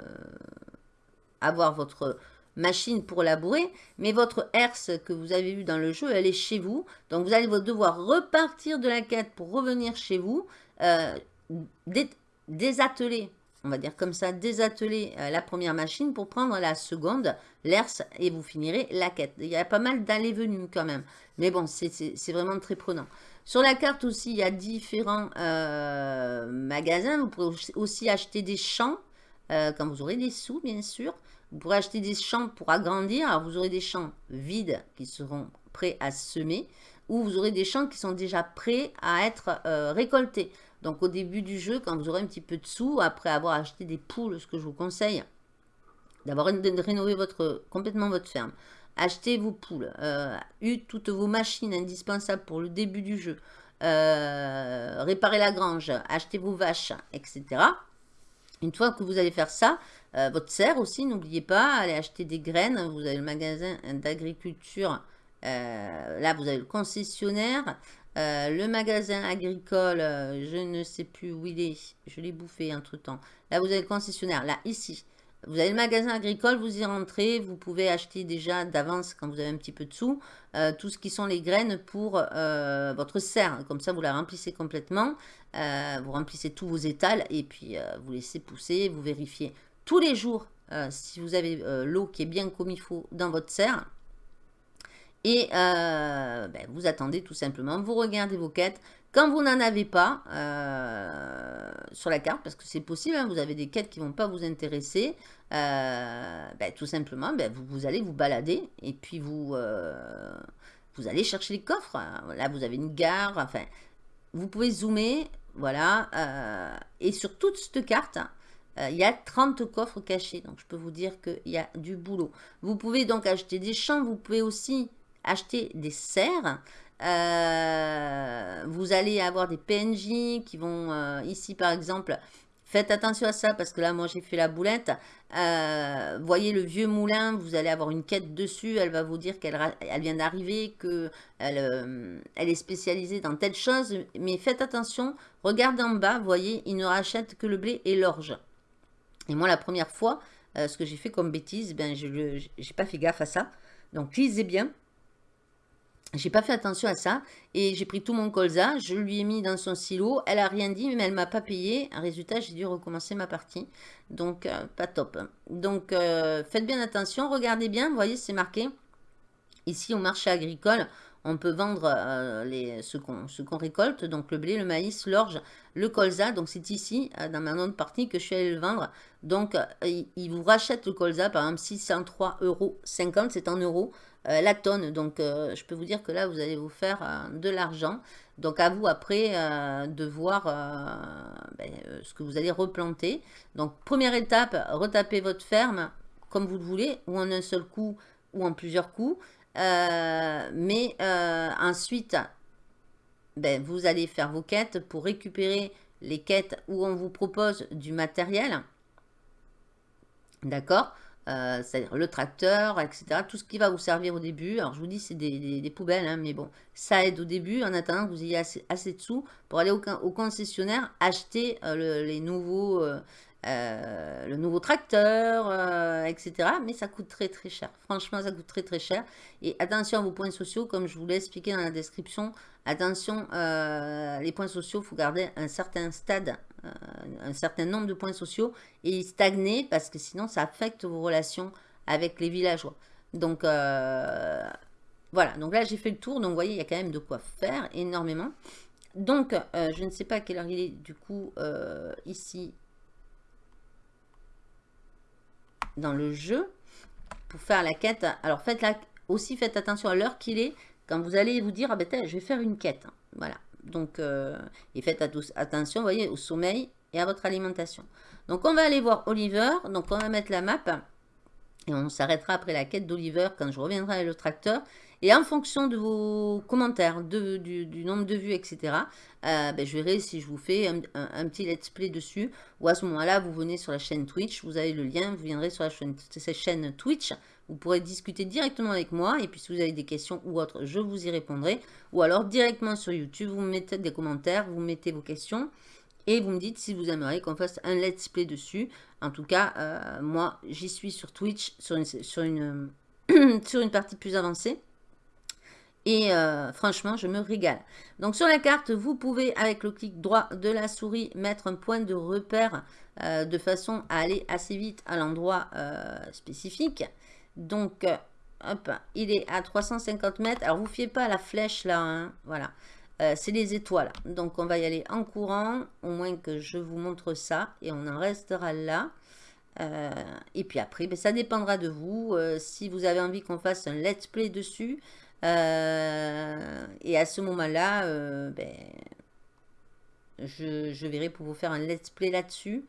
A: avoir votre machine pour labourer, mais votre herse que vous avez vu dans le jeu, elle est chez vous. Donc vous allez devoir repartir de la quête pour revenir chez vous, euh, désatteler, on va dire comme ça, désatteler euh, la première machine pour prendre la seconde, l'herse, et vous finirez la quête. Il y a pas mal d'allées-venues quand même, mais bon, c'est vraiment très prenant. Sur la carte aussi, il y a différents euh, magasins. Vous pourrez aussi acheter des champs euh, quand vous aurez des sous, bien sûr. Vous pourrez acheter des champs pour agrandir. Alors, vous aurez des champs vides qui seront prêts à semer ou vous aurez des champs qui sont déjà prêts à être récoltés. Donc, au début du jeu, quand vous aurez un petit peu de sous, après avoir acheté des poules, ce que je vous conseille, d'avoir de rénover votre, complètement votre ferme. achetez vos poules, euh, toutes vos machines indispensables pour le début du jeu, euh, réparez la grange, achetez vos vaches, etc. Une fois que vous allez faire ça, euh, votre serre aussi, n'oubliez pas, allez acheter des graines. Vous avez le magasin d'agriculture. Euh, là, vous avez le concessionnaire. Euh, le magasin agricole, je ne sais plus où il est. Je l'ai bouffé entre-temps. Là, vous avez le concessionnaire. Là, ici. Vous avez le magasin agricole, vous y rentrez, vous pouvez acheter déjà d'avance quand vous avez un petit peu de sous, tout ce qui sont les graines pour votre serre. Comme ça, vous la remplissez complètement, vous remplissez tous vos étals et puis vous laissez pousser, vous vérifiez tous les jours euh, si vous avez euh, l'eau qui est bien comme il faut dans votre serre. Et euh, ben, vous attendez tout simplement, vous regardez vos quêtes. Quand vous n'en avez pas sur la carte, parce que c'est possible, hein, vous avez des quêtes qui ne vont pas vous intéresser, ben, tout simplement, ben, vous, vous, allez vous balader et puis vous, vous allez chercher les coffres. Là, vous avez une gare, enfin, vous pouvez zoomer, voilà. et sur toute cette carte, euh, il y a 30 coffres cachés, donc je peux vous dire qu'il y a du boulot. Vous pouvez donc acheter des champs, vous pouvez aussi acheter des serres. Euh, vous allez avoir des PNJ qui vont, euh, ici par exemple, faites attention à ça parce que là moi j'ai fait la boulette. voyez le vieux moulin, vous allez avoir une quête dessus, elle va vous dire qu'elle elle vient d'arriver, qu'elle elle est spécialisée dans telle chose. Mais faites attention, regardez en bas, voyez, il ne rachète que le blé et l'orge. Et moi, la première fois, euh, ce que j'ai fait comme bêtise, ben, je n'ai pas fait gaffe à ça. Donc, lisez bien. J'ai pas fait attention à ça. Et j'ai pris tout mon colza, je lui ai mis dans son silo. Elle a rien dit, mais elle m'a pas payé. Résultat, j'ai dû recommencer ma partie. Donc, euh, pas top. Donc, euh, faites bien attention. Regardez bien, vous voyez, c'est marqué. Ici, au marché agricole, on peut vendre euh, les, ce qu'on récolte, donc le blé, le maïs, l'orge, le colza. Donc c'est ici, euh, dans ma autre partie, que je suis allée le vendre. Donc euh, il, vous rachète le colza, par exemple 603,50 euros, c'est en euros la tonne. Donc je peux vous dire que là, vous allez vous faire de l'argent. Donc à vous après de voir ben, ce que vous allez replanter. Donc première étape, retaper votre ferme comme vous le voulez, ou en un seul coup, ou en plusieurs coups. Euh, mais euh, ensuite, ben, vous allez faire vos quêtes pour récupérer les quêtes où on vous propose du matériel. D'accord? Euh, C'est-à-dire le tracteur, etc. Tout ce qui va vous servir au début. Alors, je vous dis, c'est des, poubelles, hein, mais bon, ça aide au début en attendant vous ayez assez, assez de sous pour aller au, concessionnaire acheter les nouveaux euh, le nouveau tracteur, euh, etc. Mais ça coûte très très cher. Franchement, ça coûte très très cher. Et attention à vos points sociaux, comme je vous l'ai expliqué dans la description. Attention, euh, les points sociaux, il faut garder un certain stade, un certain nombre de points sociaux et stagner parce que sinon ça affecte vos relations avec les villageois. Donc voilà, donc là j'ai fait le tour, donc vous voyez, il y a quand même de quoi faire énormément. Donc, je ne sais pas à quelle heure il est du coup ici dans le jeu pour faire la quête. Alors faites la, aussi faites attention à l'heure qu'il est quand vous allez vous dire ah ben je vais faire une quête. Voilà. Donc euh, et faites attention, vous voyez, au sommeil et à votre alimentation. Donc on va aller voir Oliver. Donc on va mettre la map et on s'arrêtera après la quête d'Oliver quand je reviendrai avec le tracteur. Et en fonction de vos commentaires, du, nombre de vues, etc., euh, ben, je verrai si je vous fais un, petit let's play dessus. Ou à ce moment-là, vous venez sur la chaîne Twitch, vous avez le lien, vous viendrez sur la chaîne, cette chaîne Twitch. Vous pourrez discuter directement avec moi. Et puis si vous avez des questions ou autres, je vous y répondrai. Ou alors directement sur YouTube, vous mettez des commentaires, vous mettez vos questions. Et vous me dites si vous aimeriez qu'on fasse un let's play dessus. En tout cas, euh, moi, j'y suis sur Twitch, sur une, sur une partie plus avancée. Et euh, franchement, je me régale. Donc sur la carte, vous pouvez, avec le clic droit de la souris, mettre un point de repère euh, de façon à aller assez vite à l'endroit euh, spécifique. Donc, hop, il est à 350 mètres. Alors, vous fiez pas à la flèche là, hein, voilà. C'est les étoiles. Donc, on va y aller en courant, au moins que je vous montre ça. Et on en restera là. et puis après, ben, ça dépendra de vous. si vous avez envie qu'on fasse un let's play dessus, euh, et à ce moment-là, euh, ben, je, verrai pour vous faire un let's play là-dessus.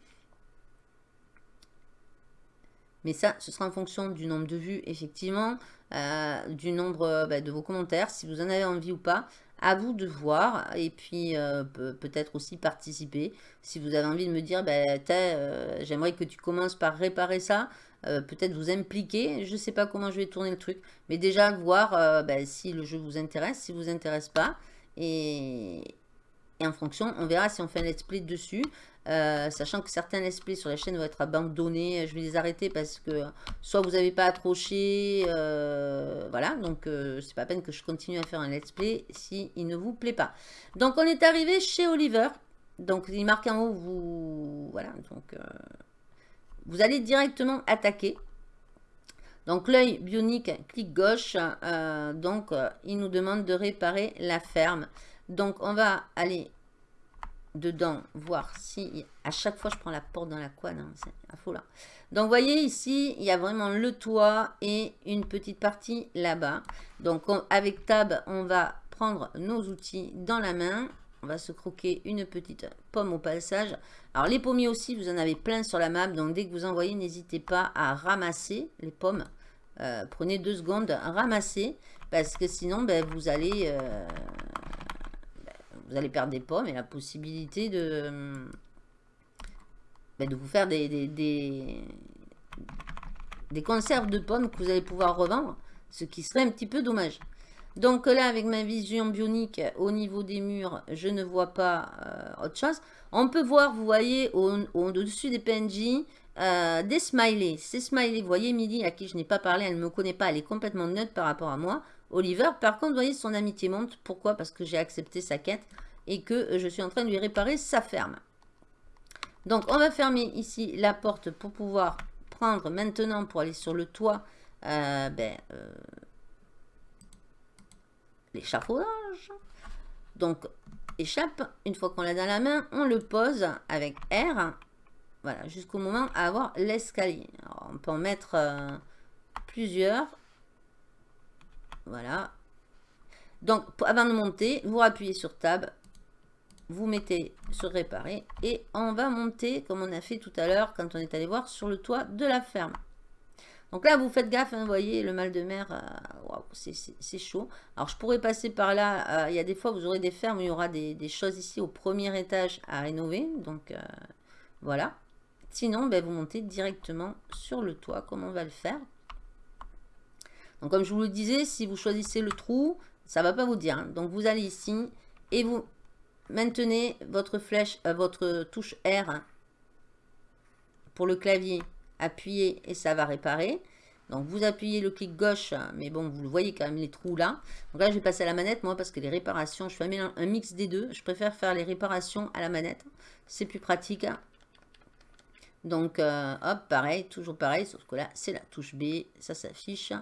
A: Mais ça, ce sera en fonction du nombre de vues, effectivement, euh, du nombre bah, de vos commentaires, si vous en avez envie ou pas. À vous de voir et puis peut-être aussi participer. Si vous avez envie de me dire, bah, j'aimerais que tu commences par réparer ça, peut-être vous impliquer. Je ne sais pas comment je vais tourner le truc. Mais déjà, voir bah, si le jeu vous intéresse, si vous intéresse pas. Et, en fonction, on verra si on fait un let's play dessus. Euh, sachant que certains let's play sur la chaîne vont être abandonnés. Je vais les arrêter parce que soit vous n'avez pas accroché, euh, voilà, donc euh, c'est pas peine que je continue à faire un let's play si ne vous plaît pas. Donc on est arrivé chez Oliver. Donc il marque en haut, vous, voilà, donc vous allez directement attaquer. Donc l'œil bionique, clic gauche, donc il nous demande de réparer la ferme. Donc on va aller dedans, voir si... À chaque fois, je prends la porte dans la quad, hein, c'est là. Donc, vous voyez ici, il y a vraiment le toit et une petite partie là-bas. Donc, avec Tab, on va prendre nos outils dans la main. On va se croquer une petite pomme au passage. Alors, les pommiers aussi, vous en avez plein sur la map. Donc, dès que vous envoyez, n'hésitez pas à ramasser les pommes. Euh, prenez deux secondes, ramasser. Parce que sinon, ben, vous allez... Euh, vous allez perdre des pommes et la possibilité de, ben, de vous faire des, conserves de pommes que vous allez pouvoir revendre, ce qui serait un petit peu dommage. Donc là, avec ma vision bionique, au niveau des murs, je ne vois pas euh, autre chose. On peut voir, vous voyez, au-dessus des PNJ, euh, des smileys. Ces smileys, vous voyez, Milly, à qui je n'ai pas parlé, elle ne me connaît pas, elle est complètement neutre par rapport à moi. Oliver, par contre, vous voyez, son amitié monte. Pourquoi? Parce que j'ai accepté sa quête et que je suis en train de lui réparer sa ferme. Donc, on va fermer ici la porte pour pouvoir prendre maintenant, pour aller sur le toit, euh, ben, euh, l'échafaudage. Donc, échappe, une fois qu'on l'a dans la main, on le pose avec R, voilà, jusqu'au moment à avoir l'escalier. On peut en mettre euh, plusieurs. Voilà. Donc, avant de monter, vous appuyez sur Tab, vous mettez sur réparer et on va monter comme on a fait tout à l'heure quand on est allé voir sur le toit de la ferme. Donc là, vous faites gaffe, hein, vous voyez, le mal de mer, euh, c'est chaud. Alors, je pourrais passer par là. Euh, il y a des fois, vous aurez des fermes, il y aura des, choses ici au premier étage à rénover. Donc, euh, voilà. Sinon, ben, vous montez directement sur le toit, comme on va le faire? Donc, comme je vous le disais, si vous choisissez le trou, ça ne va pas vous dire. Hein. Donc, vous allez ici et vous Maintenez votre flèche, votre touche R pour le clavier. Appuyez et ça va réparer. Donc vous appuyez le clic gauche, mais bon, vous le voyez quand même les trous là. Donc là, je vais passer à la manette, moi, parce que les réparations, je fais un, mix des deux. Je préfère faire les réparations à la manette. C'est plus pratique. Donc, euh, hop, pareil, toujours pareil, sauf que là, c'est la touche B, ça s'affiche.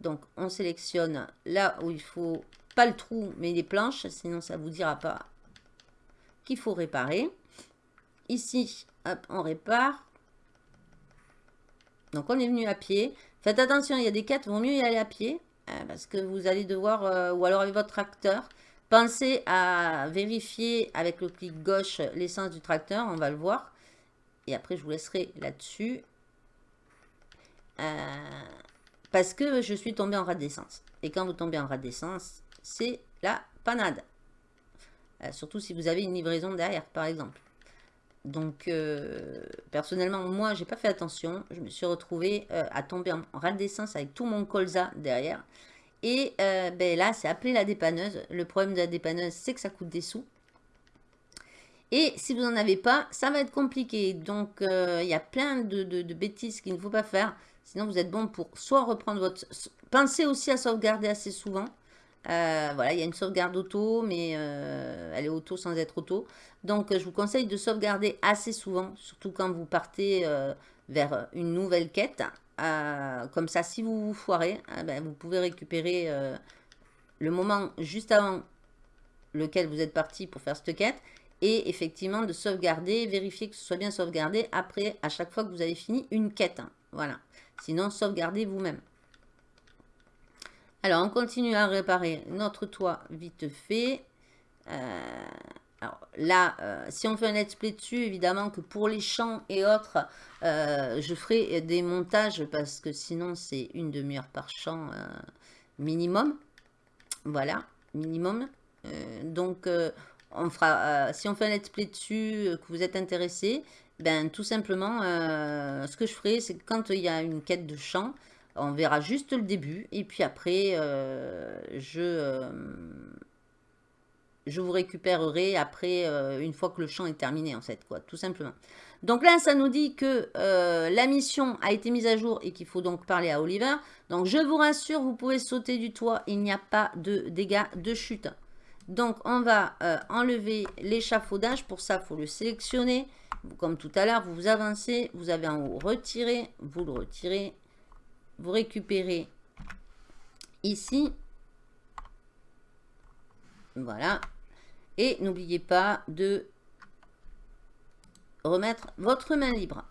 A: Donc, on sélectionne là où il faut, pas le trou, mais les planches, sinon ça vous dira pas qu'il faut réparer. Ici, hop, on répare. Donc, on est venu à pied. Faites attention, il y a des quêtes, vaut mieux y aller à pied. Euh, parce que vous allez devoir, euh, ou alors avec votre tracteur, pensez à vérifier avec le clic gauche l'essence du tracteur. On va le voir. Et après, je vous laisserai là-dessus. Euh, parce que je suis tombé en rade d'essence. Et quand vous tombez en rade d'essence, c'est la panade. Surtout si vous avez une livraison derrière, par exemple. Donc, euh, personnellement, moi, j'ai pas fait attention. Je me suis retrouvée euh, à tomber en, rade d'essence avec tout mon colza derrière. Et ben là, c'est appelé la dépanneuse. Le problème de la dépanneuse, c'est que ça coûte des sous. Et si vous n'en avez pas, ça va être compliqué. Donc, il y a plein de bêtises qu'il ne faut pas faire. Sinon, vous êtes bon pour soit reprendre votre... Pensez aussi à sauvegarder assez souvent. Euh, voilà, il y a une sauvegarde auto, mais euh, elle est auto sans être auto. Donc, je vous conseille de sauvegarder assez souvent, surtout quand vous partez euh, vers une nouvelle quête. comme ça, si vous vous foirez, ben, vous pouvez récupérer le moment juste avant lequel vous êtes parti pour faire cette quête. Et effectivement, de sauvegarder, vérifier que ce soit bien sauvegardé après, à chaque fois que vous avez fini une quête. Voilà. Sinon, sauvegardez vous-même. Alors, on continue à réparer notre toit vite fait. Euh, Alors là, euh, si on fait un let's play dessus, évidemment que pour les champs et autres, euh, je ferai des montages parce que sinon c'est une demi-heure par champ minimum. Voilà, minimum. donc on fera, si on fait un let's play dessus, que vous êtes intéressé, ben tout simplement, ce que je ferai, c'est quand il y a une quête de champ, on verra juste le début et puis après, je je vous récupérerai après, euh, une fois que le champ est terminé, en fait, quoi, tout simplement. Donc là, ça nous dit que euh, la mission a été mise à jour et qu'il faut donc parler à Oliver. Donc je vous rassure, vous pouvez sauter du toit, il n'y a pas de dégâts de chute. Donc on va euh, enlever l'échafaudage, pour ça, il faut le sélectionner. Comme tout à l'heure, vous vous avancez, vous avez en haut retiré, vous le retirez, vous récupérez ici. Voilà, et n'oubliez pas de remettre votre main libre.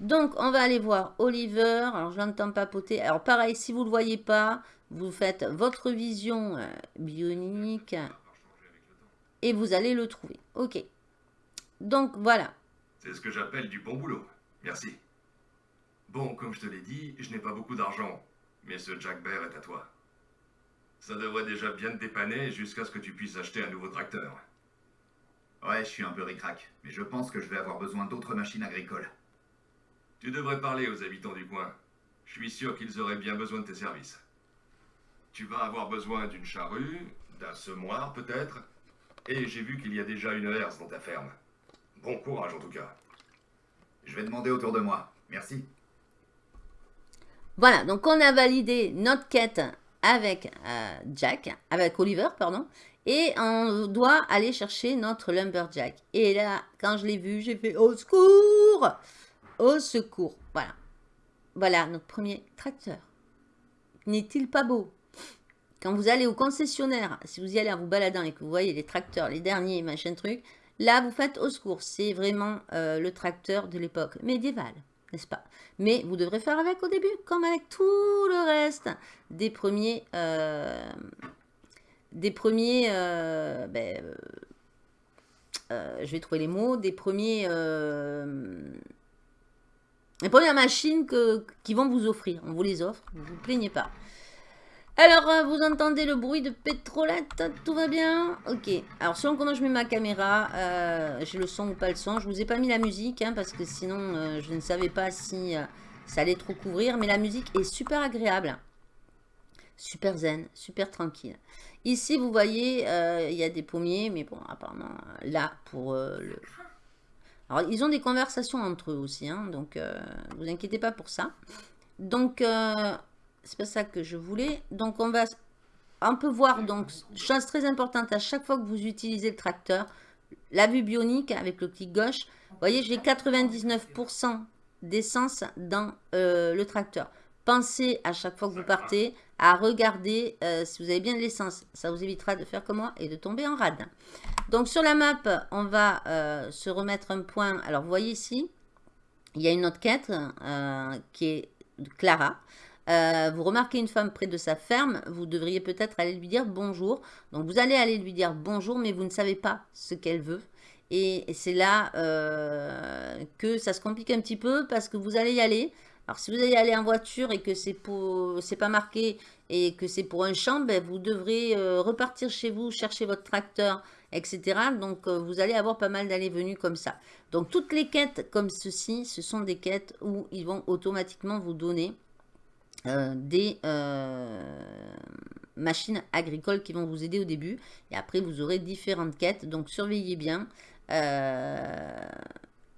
A: Donc, on va aller voir Oliver. Alors, je l'entends papoter. Alors, pareil, si vous ne le voyez pas, vous faites votre vision euh, bionique et vous allez le trouver. Ok. Donc, voilà.
B: C'est ce que j'appelle du bon boulot. Merci. Bon, comme je te l'ai dit, je n'ai pas beaucoup d'argent, mais ce Jack Bear est à toi. Ça devrait déjà bien te dépanner jusqu'à ce que tu puisses acheter un nouveau tracteur.
C: Ouais, je suis un peu ricrac, mais je pense que je vais avoir besoin d'autres machines agricoles.
B: Tu devrais parler aux habitants du coin. Je suis sûr qu'ils auraient bien besoin de tes services. Tu vas avoir besoin d'une charrue, d'un semoir peut-être, et j'ai vu qu'il y a déjà une herse dans ta ferme. Bon courage en tout cas.
C: Je vais demander autour de moi. Merci.
A: Voilà, donc on a validé notre quête avec euh, Jack, avec Oliver, pardon. Et on doit aller chercher notre Lumberjack. Et là, quand je l'ai vu, j'ai fait « Au secours !» Au secours. Voilà. Voilà notre premier tracteur. N'est-il pas beau? Quand vous allez au concessionnaire, si vous y allez en vous baladant et que vous voyez les tracteurs, les derniers, machin truc, là, vous faites au secours. C'est vraiment euh, le tracteur de l'époque médiévale, n'est-ce pas? Mais vous devrez faire avec au début, comme avec tout le reste des premiers... Euh, des premiers, euh, ben, euh, je vais trouver les mots, des premiers, les premières machines que, qui vont vous offrir. On vous les offre, ne vous plaignez pas. Alors, vous entendez le bruit de pétrolette, tout va bien? Ok, alors selon comment je mets ma caméra, j'ai le son ou pas le son. Je vous ai pas mis la musique, hein, parce que sinon, je ne savais pas si ça allait trop couvrir. Mais la musique est super agréable. Super zen, super tranquille. Ici, vous voyez, euh, il y a des pommiers, mais bon, apparemment, euh, là, pour euh, le... Alors, ils ont des conversations entre eux aussi, hein, donc ne vous inquiétez pas pour ça. Donc, c'est pas ça que je voulais. Donc, on va... On peut voir, donc, chose très importante, à chaque fois que vous utilisez le tracteur, la vue bionique avec le clic gauche, vous voyez, j'ai 99% d'essence dans le tracteur. Pensez à chaque fois que vous partez à regarder euh, si vous avez bien de l'essence. Ça vous évitera de faire comme moi et de tomber en rade. Donc sur la map, on va euh, se remettre un point. Alors vous voyez ici, il y a une autre quête euh, qui est Clara. Vous remarquez une femme près de sa ferme, vous devriez peut-être aller lui dire bonjour. Donc vous allez aller lui dire bonjour, mais vous ne savez pas ce qu'elle veut. Et c'est là que ça se complique un petit peu parce que vous allez y aller. Alors, si vous allez aller en voiture et que c'est c'est pas marqué et que c'est pour un champ, ben, vous devrez euh, repartir chez vous, chercher votre tracteur, etc. Donc, euh, vous allez avoir pas mal d'allées-venues comme ça. Donc, toutes les quêtes comme ceci, ce sont des quêtes où ils vont automatiquement vous donner euh, des machines agricoles qui vont vous aider au début. Et après, vous aurez différentes quêtes. Donc, surveillez bien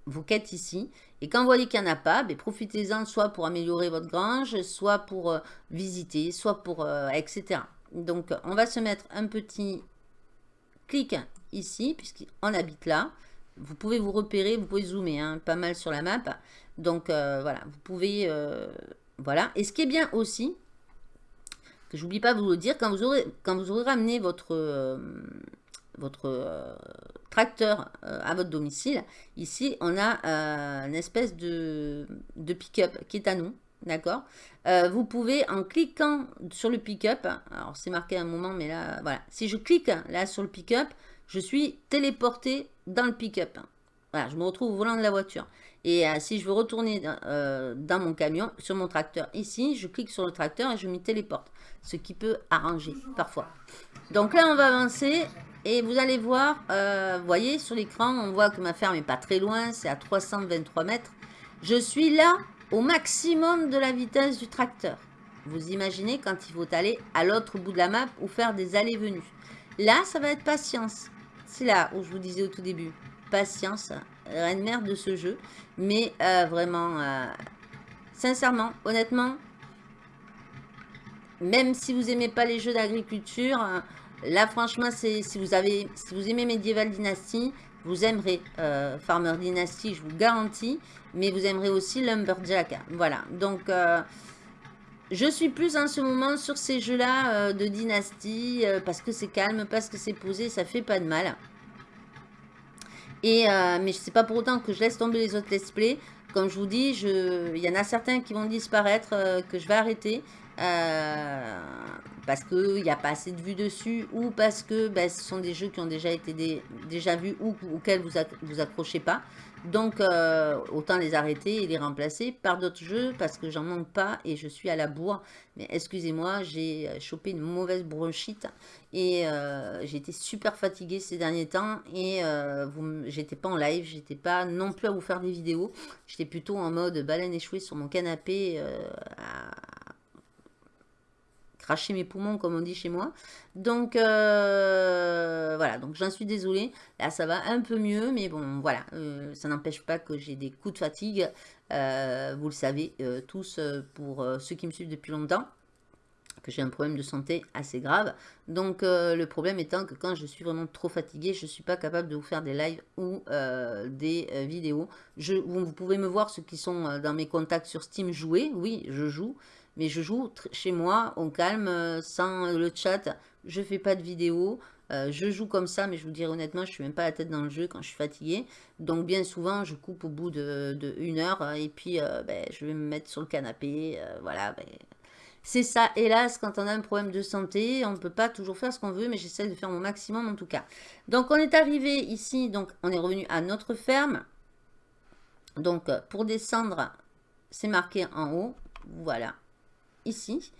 A: vos quêtes ici. Et quand vous voyez qu'il n'y en a pas, ben, profitez-en soit pour améliorer votre grange, soit pour euh, visiter, soit pour... Euh, etc. Donc, on va se mettre un petit clic ici, puisqu'on habite là. Vous pouvez vous repérer, vous pouvez zoomer hein, pas mal sur la map. Donc, euh, voilà, vous pouvez... voilà. Et ce qui est bien aussi, que j'oublie pas de vous le dire, quand vous aurez, ramené votre votre euh, tracteur euh, à votre domicile, ici, on a euh, une espèce de, de pick-up qui est à nous. D'accord? Vous pouvez, en cliquant sur le pick-up, alors c'est marqué un moment, mais là, voilà. Si je clique là sur le pick-up, je suis téléporté dans le pick-up. Voilà, je me retrouve au volant de la voiture. Et euh, si je veux retourner euh, dans mon camion, sur mon tracteur ici, je clique sur le tracteur et je m'y téléporte. Ce qui peut arranger parfois. Donc là, on va avancer. Et vous allez voir, euh, vous voyez sur l'écran, on voit que ma ferme n'est pas très loin. C'est à 323 mètres. Je suis là au maximum de la vitesse du tracteur. Vous imaginez quand il faut aller à l'autre bout de la map ou faire des allées-venues. Là, ça va être patience. C'est là où je vous disais au tout début. Patience, reine mère de ce jeu. Mais euh, vraiment, euh, sincèrement, honnêtement, même si vous aimez pas les jeux d'agriculture, euh, là franchement, c'est si vous avez, si vous aimez Medieval Dynasty, vous aimerez Farmer Dynasty, je vous garantis, mais vous aimerez aussi Lumberjack. Voilà, donc je suis plus en ce moment sur ces jeux-là de dynastie, parce que c'est calme, parce que c'est posé, ça fait pas de mal. Et, euh, mais sais pas pour autant que je laisse tomber les autres let's play. Comme je vous dis, il y en a certains qui vont disparaître, euh, que je vais arrêter. Euh, parce qu'il n'y a pas assez de vues dessus ou parce que ben, ce sont des jeux qui ont déjà été déjà vus ou auxquels vous, vous accrochez pas. Donc, euh, autant les arrêter et les remplacer par d'autres jeux parce que j'en manque pas et je suis à la bourre. Mais excusez-moi, j'ai euh, chopé une mauvaise bronchite et euh, j'ai été super fatiguée ces derniers temps et j'étais pas en live, j'étais pas non plus à vous faire des vidéos. J'étais plutôt en mode baleine échouée sur mon canapé cracher mes poumons, comme on dit chez moi. Donc, euh, voilà, donc j'en suis désolée. Là, ça va un peu mieux, mais bon, voilà, euh, ça n'empêche pas que j'ai des coups de fatigue. Euh, vous le savez tous, pour ceux qui me suivent depuis longtemps que j'ai un problème de santé assez grave. Donc le problème étant que quand je suis vraiment trop fatiguée, je ne suis pas capable de vous faire des lives ou des vidéos. Je, vous, vous, pouvez me voir ceux qui sont dans mes contacts sur Steam jouer. Oui, je joue. Mais je joue chez moi, au calme, euh, sans le chat. Je fais pas de vidéo. Euh, je joue comme ça, mais je vous dirais honnêtement, je suis même pas la tête dans le jeu quand je suis fatiguée. Donc bien souvent, je coupe au bout de, une heure euh, et puis ben, je vais me mettre sur le canapé. voilà, ben. c'est ça. Hélas, quand on a un problème de santé, on ne peut pas toujours faire ce qu'on veut, mais j'essaie de faire mon maximum en tout cas. Donc on est arrivé ici, donc on est revenu à notre ferme. Donc pour descendre, c'est marqué en haut. Voilà, ici.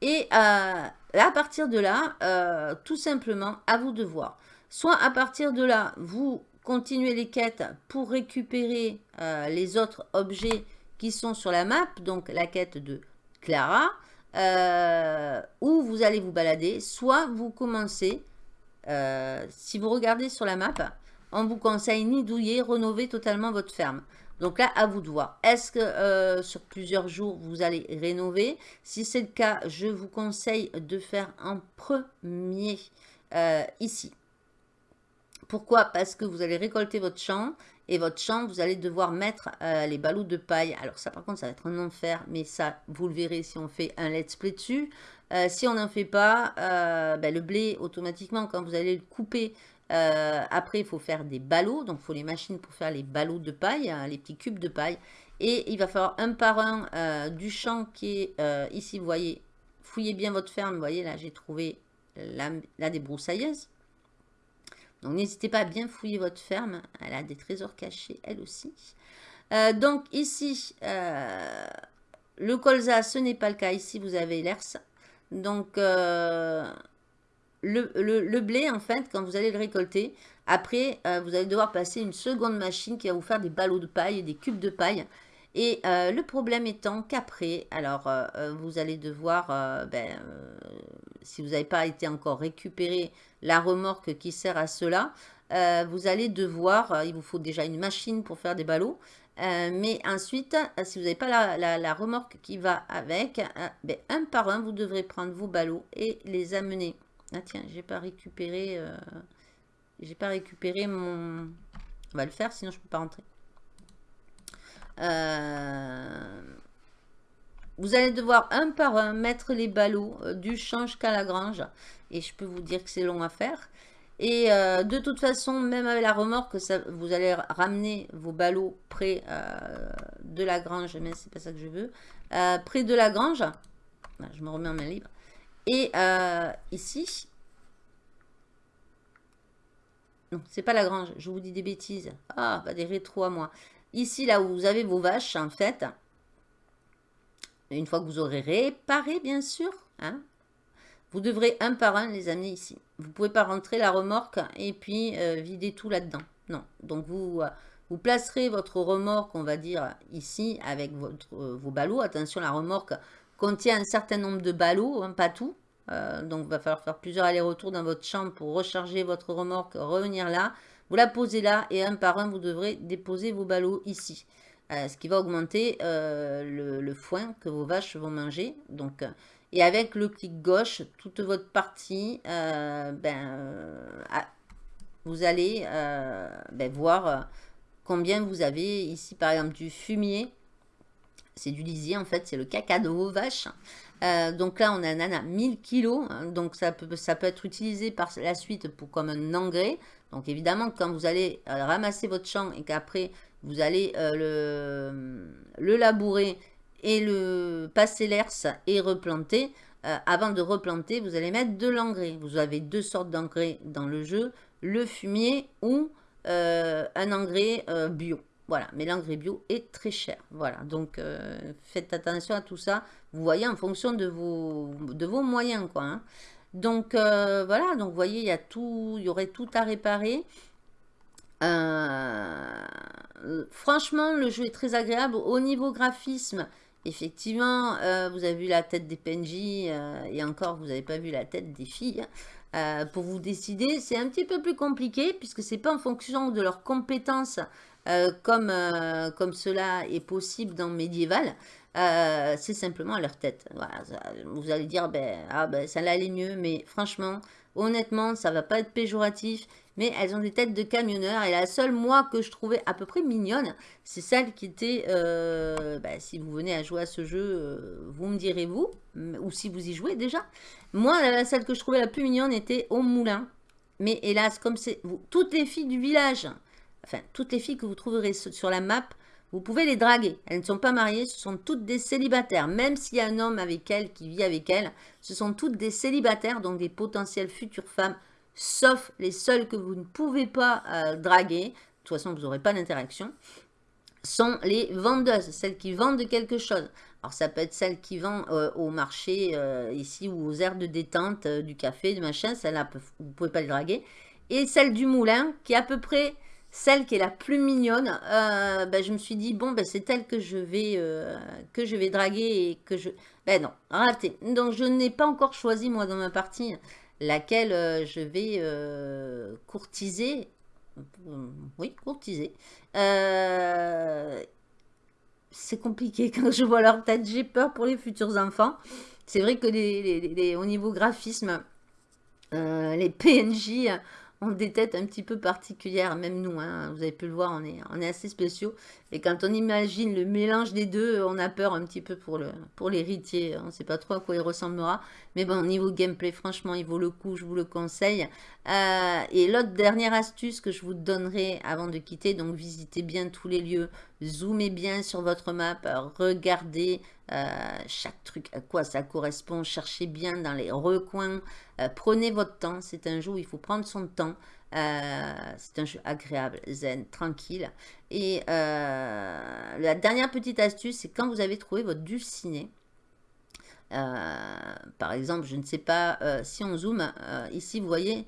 A: Et euh, à partir de là, euh, tout simplement, à vous de voir. Soit à partir de là, vous continuez les quêtes pour récupérer euh, les autres objets qui sont sur la map, donc la quête de Clara, où vous allez vous balader, soit vous commencez, si vous regardez sur la map, on vous conseille ni douiller, rénover totalement votre ferme. Donc là, à vous de voir. Est-ce que euh, sur plusieurs jours, vous allez rénover? Si c'est le cas, je vous conseille de faire un premier euh, ici. Pourquoi? Parce que vous allez récolter votre champ et votre champ, vous allez devoir mettre euh, les ballots de paille. Alors ça, par contre, ça va être un enfer, mais ça, vous le verrez si on fait un let's play dessus. si on n'en fait pas, ben, le blé, automatiquement, quand vous allez le couper, euh, après, il faut faire des ballots. Donc, il faut les machines pour faire les ballots de paille, hein, les petits cubes de paille. Et il va falloir un par un euh, du champ qui est euh, ici. Vous voyez, fouillez bien votre ferme. Vous voyez, là, j'ai trouvé la, la débroussailleuse. Donc, n'hésitez pas à bien fouiller votre ferme. Elle a des trésors cachés, elle aussi. donc, ici, le colza, ce n'est pas le cas. Ici, vous avez l'ERS. Donc, le, blé, en fait, quand vous allez le récolter, après, euh, vous allez devoir passer une seconde machine qui va vous faire des ballots de paille, des cubes de paille. Et euh, le problème étant qu'après, alors, euh, vous allez devoir, ben, si vous n'avez pas été encore récupéré la remorque qui sert à cela, vous allez devoir, il vous faut déjà une machine pour faire des ballots, mais ensuite, si vous n'avez pas la, remorque qui va avec, ben, un par un, vous devrez prendre vos ballots et les amener ah tiens, j'ai pas récupéré... Euh, j'ai pas récupéré mon... On va le faire, sinon je peux pas rentrer. Euh, vous allez devoir un par un mettre les ballots euh, du champ jusqu'à la grange. Et je peux vous dire que c'est long à faire. Et de toute façon, même avec la remorque, vous allez ramener vos ballots près de la grange. Mais c'est pas ça que je veux. près de la grange. Je me remets en main libre. Et euh, ici, Non, c'est pas la grange, je vous dis des bêtises. Ah, pas des rétros à moi. Ici, là où vous avez vos vaches, en fait, une fois que vous aurez réparé, bien sûr, hein, vous devrez un par un les amener ici. Vous ne pouvez pas rentrer la remorque et puis euh, vider tout là-dedans. Non. Donc, vous, euh, vous placerez votre remorque, on va dire, ici, avec votre, vos ballots. Attention, la remorque contient un certain nombre de ballots, hein, pas tout. donc, il va falloir faire plusieurs allers-retours dans votre chambre pour recharger votre remorque, revenir là. Vous la posez là et un par un, vous devrez déposer vos ballots ici. ce qui va augmenter le, foin que vos vaches vont manger. Donc, et avec le clic gauche, toute votre partie, euh, ben, euh, vous allez euh, ben, voir combien vous avez ici, par exemple, du fumier. C'est du lisier, en fait, c'est le caca de vos vaches. donc là, on a un à 1000 kg. donc ça peut, ça peut être utilisé par la suite pour, comme un engrais. Donc évidemment, quand vous allez ramasser votre champ et qu'après, vous allez le, le labourer et le passer l'herse et replanter. Euh, avant de replanter, vous allez mettre de l'engrais. Vous avez deux sortes d'engrais dans le jeu, le fumier ou euh, un engrais euh, bio. Voilà, mais l'engrais bio est très cher. Voilà, donc faites attention à tout ça. Vous voyez en fonction de vos, moyens, quoi. Hein. Donc voilà, donc vous voyez, il y a tout, il y aurait tout à réparer. franchement, le jeu est très agréable. Au niveau graphisme, Effectivement, euh, vous avez vu la tête des PNJ euh, et encore, vous n'avez pas vu la tête des filles. Euh, pour vous décider, c'est un petit peu plus compliqué puisque c'est pas en fonction de leurs compétences comme, comme cela est possible dans Médiéval. c'est simplement à leur tête. vous allez dire, ben, ah, ben, ça allait mieux, mais franchement, honnêtement, ça va pas être péjoratif mais elles ont des têtes de camionneurs. Et la seule, moi, que je trouvais à peu près mignonne, c'est celle qui était, euh, bah, si vous venez à jouer à ce jeu, euh, vous me direz vous, ou si vous y jouez déjà. Moi, celle que je trouvais la plus mignonne était au moulin. Mais hélas, comme c'est toutes les filles du village, enfin, toutes les filles que vous trouverez sur la map, vous pouvez les draguer. Elles ne sont pas mariées, ce sont toutes des célibataires. Même s'il y a un homme avec elles qui vit avec elles, ce sont toutes des célibataires, donc des potentielles futures femmes sauf les seuls que vous ne pouvez pas euh, draguer, de toute façon vous n'aurez pas d'interaction, sont les vendeuses, celles qui vendent quelque chose. Alors ça peut être celle qui vend euh, au marché euh, ici ou aux aires de détente, du café, du machin, celle-là vous ne pouvez pas les draguer. Et celle du moulin qui est à peu près celle qui est la plus mignonne, ben, je me suis dit, bon, ben, c'est elle que je, vais, que je vais draguer et que je... Ben non, raté. Donc je n'ai pas encore choisi, moi, dans ma partie, laquelle euh, je vais euh, courtiser. Oui, courtiser. Euh, c'est compliqué quand je vois leur tête. J'ai peur pour les futurs enfants. C'est vrai que les, au niveau graphisme, les PNJ ont des têtes un petit peu particulières, même nous, hein. vous avez pu le voir, on est, on est assez spéciaux. Et quand on imagine le mélange des deux, on a peur un petit peu pour l'héritier, on ne sait pas trop à quoi il ressemblera. Mais bon, niveau gameplay, franchement, il vaut le coup, je vous le conseille. Euh, et l'autre dernière astuce que je vous donnerai avant de quitter, donc visitez bien tous les lieux, zoomez bien sur votre map, regardez euh, chaque truc, à quoi ça correspond, cherchez bien dans les recoins, euh, prenez votre temps, c'est un jeu où il faut prendre son temps, c'est un jeu agréable, zen, tranquille. Et la dernière petite astuce, c'est quand vous avez trouvé votre dulciné, par exemple, je ne sais pas si on zoome, ici vous voyez,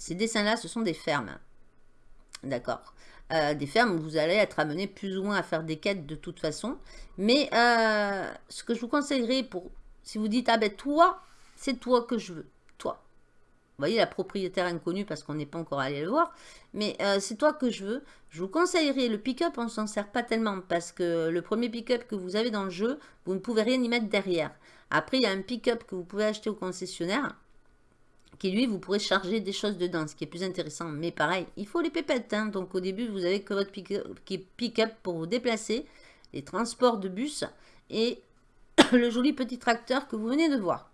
A: ces dessins-là, ce sont des fermes. D'accord euh, Des fermes où vous allez être amené plus ou moins à faire des quêtes de toute façon. Mais euh, ce que je vous conseillerais pour... Si vous dites, ah ben toi, c'est toi que je veux. Vous voyez, la propriétaire inconnue parce qu'on n'est pas encore allé le voir. Mais euh, c'est toi que je veux. Je vous conseillerais le pick-up, on ne s'en sert pas tellement. Parce que le premier pick-up que vous avez dans le jeu, vous ne pouvez rien y mettre derrière. Après, il y a un pick-up que vous pouvez acheter au concessionnaire qui lui, vous pourrez charger des choses dedans, ce qui est plus intéressant. Mais pareil, il faut les pépettes. Hein. Donc au début, vous avez que votre pick-up pour vous déplacer, les transports de bus et le joli petit tracteur que vous venez de voir.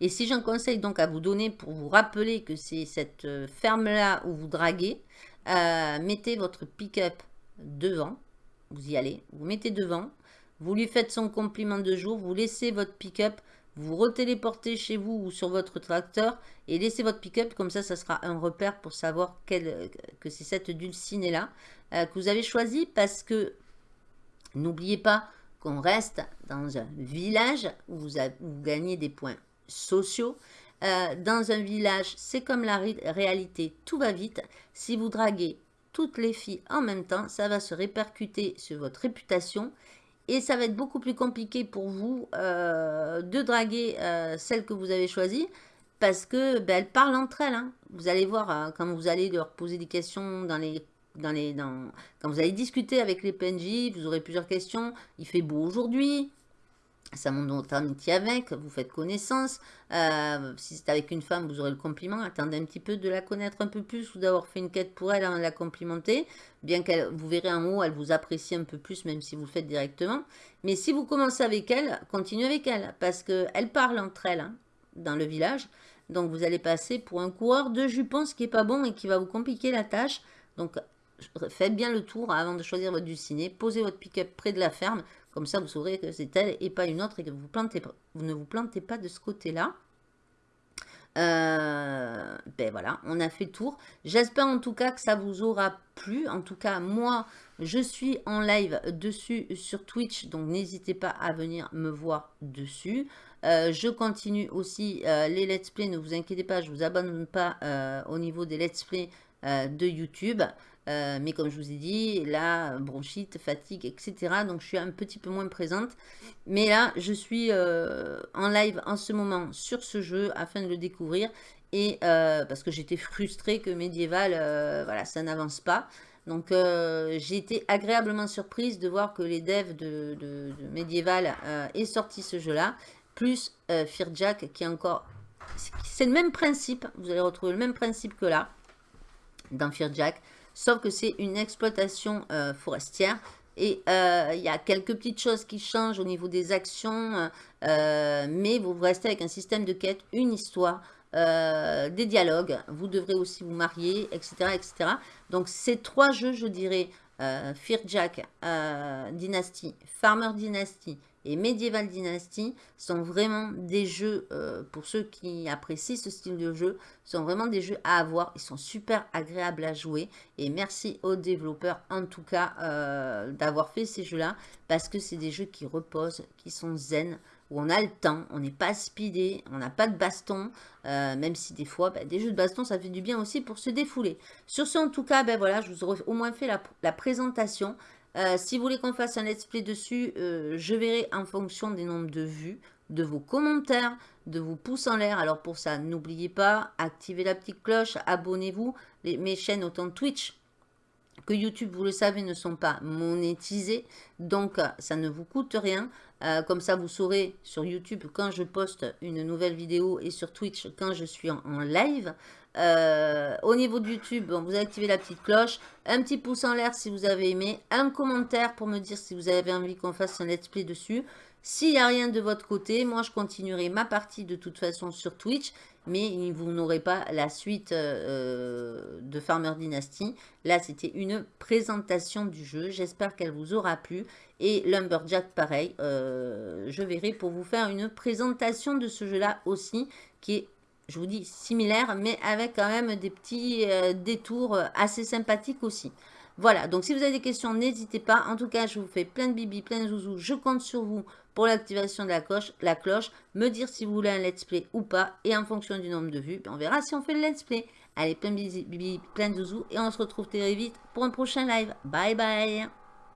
A: Et si j'en conseille donc à vous donner pour vous rappeler que c'est cette euh, ferme-là où vous draguez, euh, mettez votre pick-up devant, vous y allez, vous mettez devant, vous lui faites son compliment de jour, vous laissez votre pick-up vous retéléportez chez vous ou sur votre tracteur et laissez votre pick-up. Comme ça, ça sera un repère pour savoir quel, que c'est cette dulcinée-là euh, que vous avez choisi parce que n'oubliez pas qu'on reste dans un village où vous, gagnez des points sociaux. Euh, dans un village, c'est comme la réalité, tout va vite. Si vous draguez toutes les filles en même temps, ça va se répercuter sur votre réputation et ça va être beaucoup plus compliqué pour vous euh, de draguer euh, celle que vous avez choisie parce que ben, elles parlent entre elles. Hein. Vous allez voir hein, quand vous allez leur poser des questions dans les dans dans quand vous allez discuter avec les PNJ, vous aurez plusieurs questions. Il fait beau aujourd'hui, ça monte votre amitié avec, vous faites connaissance. Euh, si c'est avec une femme, vous aurez le compliment. Attendez un petit peu de la connaître un peu plus ou d'avoir fait une quête pour elle avant de la complimenter. Bien qu'elle, vous verrez en haut, elle vous apprécie un peu plus, même si vous le faites directement. Mais si vous commencez avec elle, continuez avec elle, parce qu'elle parle entre elles hein, dans le village. Donc vous allez passer pour un coureur de jupons, ce qui n'est pas bon et qui va vous compliquer la tâche. Donc faites bien le tour avant de choisir votre dulcinée. Posez votre pick-up près de la ferme. Comme ça, vous saurez que c'est elle et pas une autre et que vous, ne vous plantez pas de ce côté-là. Euh, ben voilà, on a fait le tour. J'espère en tout cas que ça vous aura plu. En tout cas, moi, je suis en live dessus sur Twitch, donc n'hésitez pas à venir me voir dessus. Euh, je continue aussi euh, les let's play, ne vous inquiétez pas, je ne vous abandonne pas au niveau des let's play de YouTube. Euh, mais comme je vous ai dit, là, bronchite, fatigue, etc. Donc, je suis un petit peu moins présente. Mais là, je suis euh, en live en ce moment sur ce jeu afin de le découvrir. Et euh, parce que j'étais frustrée que Medieval, voilà, ça n'avance pas. Donc, j'ai été agréablement surprise de voir que les devs de, de, de Medieval aient sorti ce jeu-là. Plus Fear Jack qui est encore... C'est le même principe. Vous allez retrouver le même principe que là, dans Fear Jack sauf que c'est une exploitation euh, forestière. Et euh, il y a quelques petites choses qui changent au niveau des actions, euh, mais vous restez avec un système de quête, une histoire, des dialogues. Vous devrez aussi vous marier, etc. etc. Donc ces trois jeux, je dirais, Fear Jack, Dynasty, Farmer Dynasty et Medieval Dynasty sont vraiment des jeux, euh, pour ceux qui apprécient ce style de jeu, sont vraiment des jeux à avoir. Ils sont super agréables à jouer. Et merci aux développeurs, en tout cas, euh, d'avoir fait ces jeux-là. Parce que c'est des jeux qui reposent, qui sont zen, où on a le temps, on n'est pas speedé, on n'a pas de baston, euh, même si des fois, bah, des jeux de baston, ça fait du bien aussi pour se défouler. Sur ce, en tout cas, ben voilà, je vous aurais au moins fait la présentation. Euh, si vous voulez qu'on fasse un let's play dessus, euh, je verrai en fonction des nombres de vues, de vos commentaires, de vos pouces en l'air. Alors pour ça, n'oubliez pas, activez la petite cloche, abonnez-vous. Mes chaînes, autant Twitch que YouTube, vous le savez, ne sont pas monétisées. Donc, ça ne vous coûte rien. Euh, comme ça, vous saurez sur YouTube quand je poste une nouvelle vidéo et sur Twitch quand je suis en live. Euh, au niveau de YouTube, vous activez la petite cloche. Un petit pouce en l'air si vous avez aimé. Un commentaire pour me dire si vous avez envie qu'on fasse un let's play dessus. S'il n'y a rien de votre côté, moi je continuerai ma partie de toute façon sur Twitch. Mais vous n'aurez pas la suite euh, de Farmer Dynasty. Là, c'était une présentation du jeu. J'espère qu'elle vous aura plu. Et Lumberjack, pareil. Euh, je verrai pour vous faire une présentation de ce jeu-là aussi. Qui est je vous dis similaire, mais avec quand même des petits euh, détours euh, assez sympathiques aussi. Voilà, donc si vous avez des questions, n'hésitez pas. En tout cas, je vous fais plein de bibi, plein de zouzous. Je compte sur vous pour l'activation de la cloche, la cloche, me dire si vous voulez un let's play ou pas. Et en fonction du nombre de vues, on verra si on fait le let's play. Allez, plein de bibi, plein de zouzous. Et on se retrouve très vite pour un prochain live. Bye bye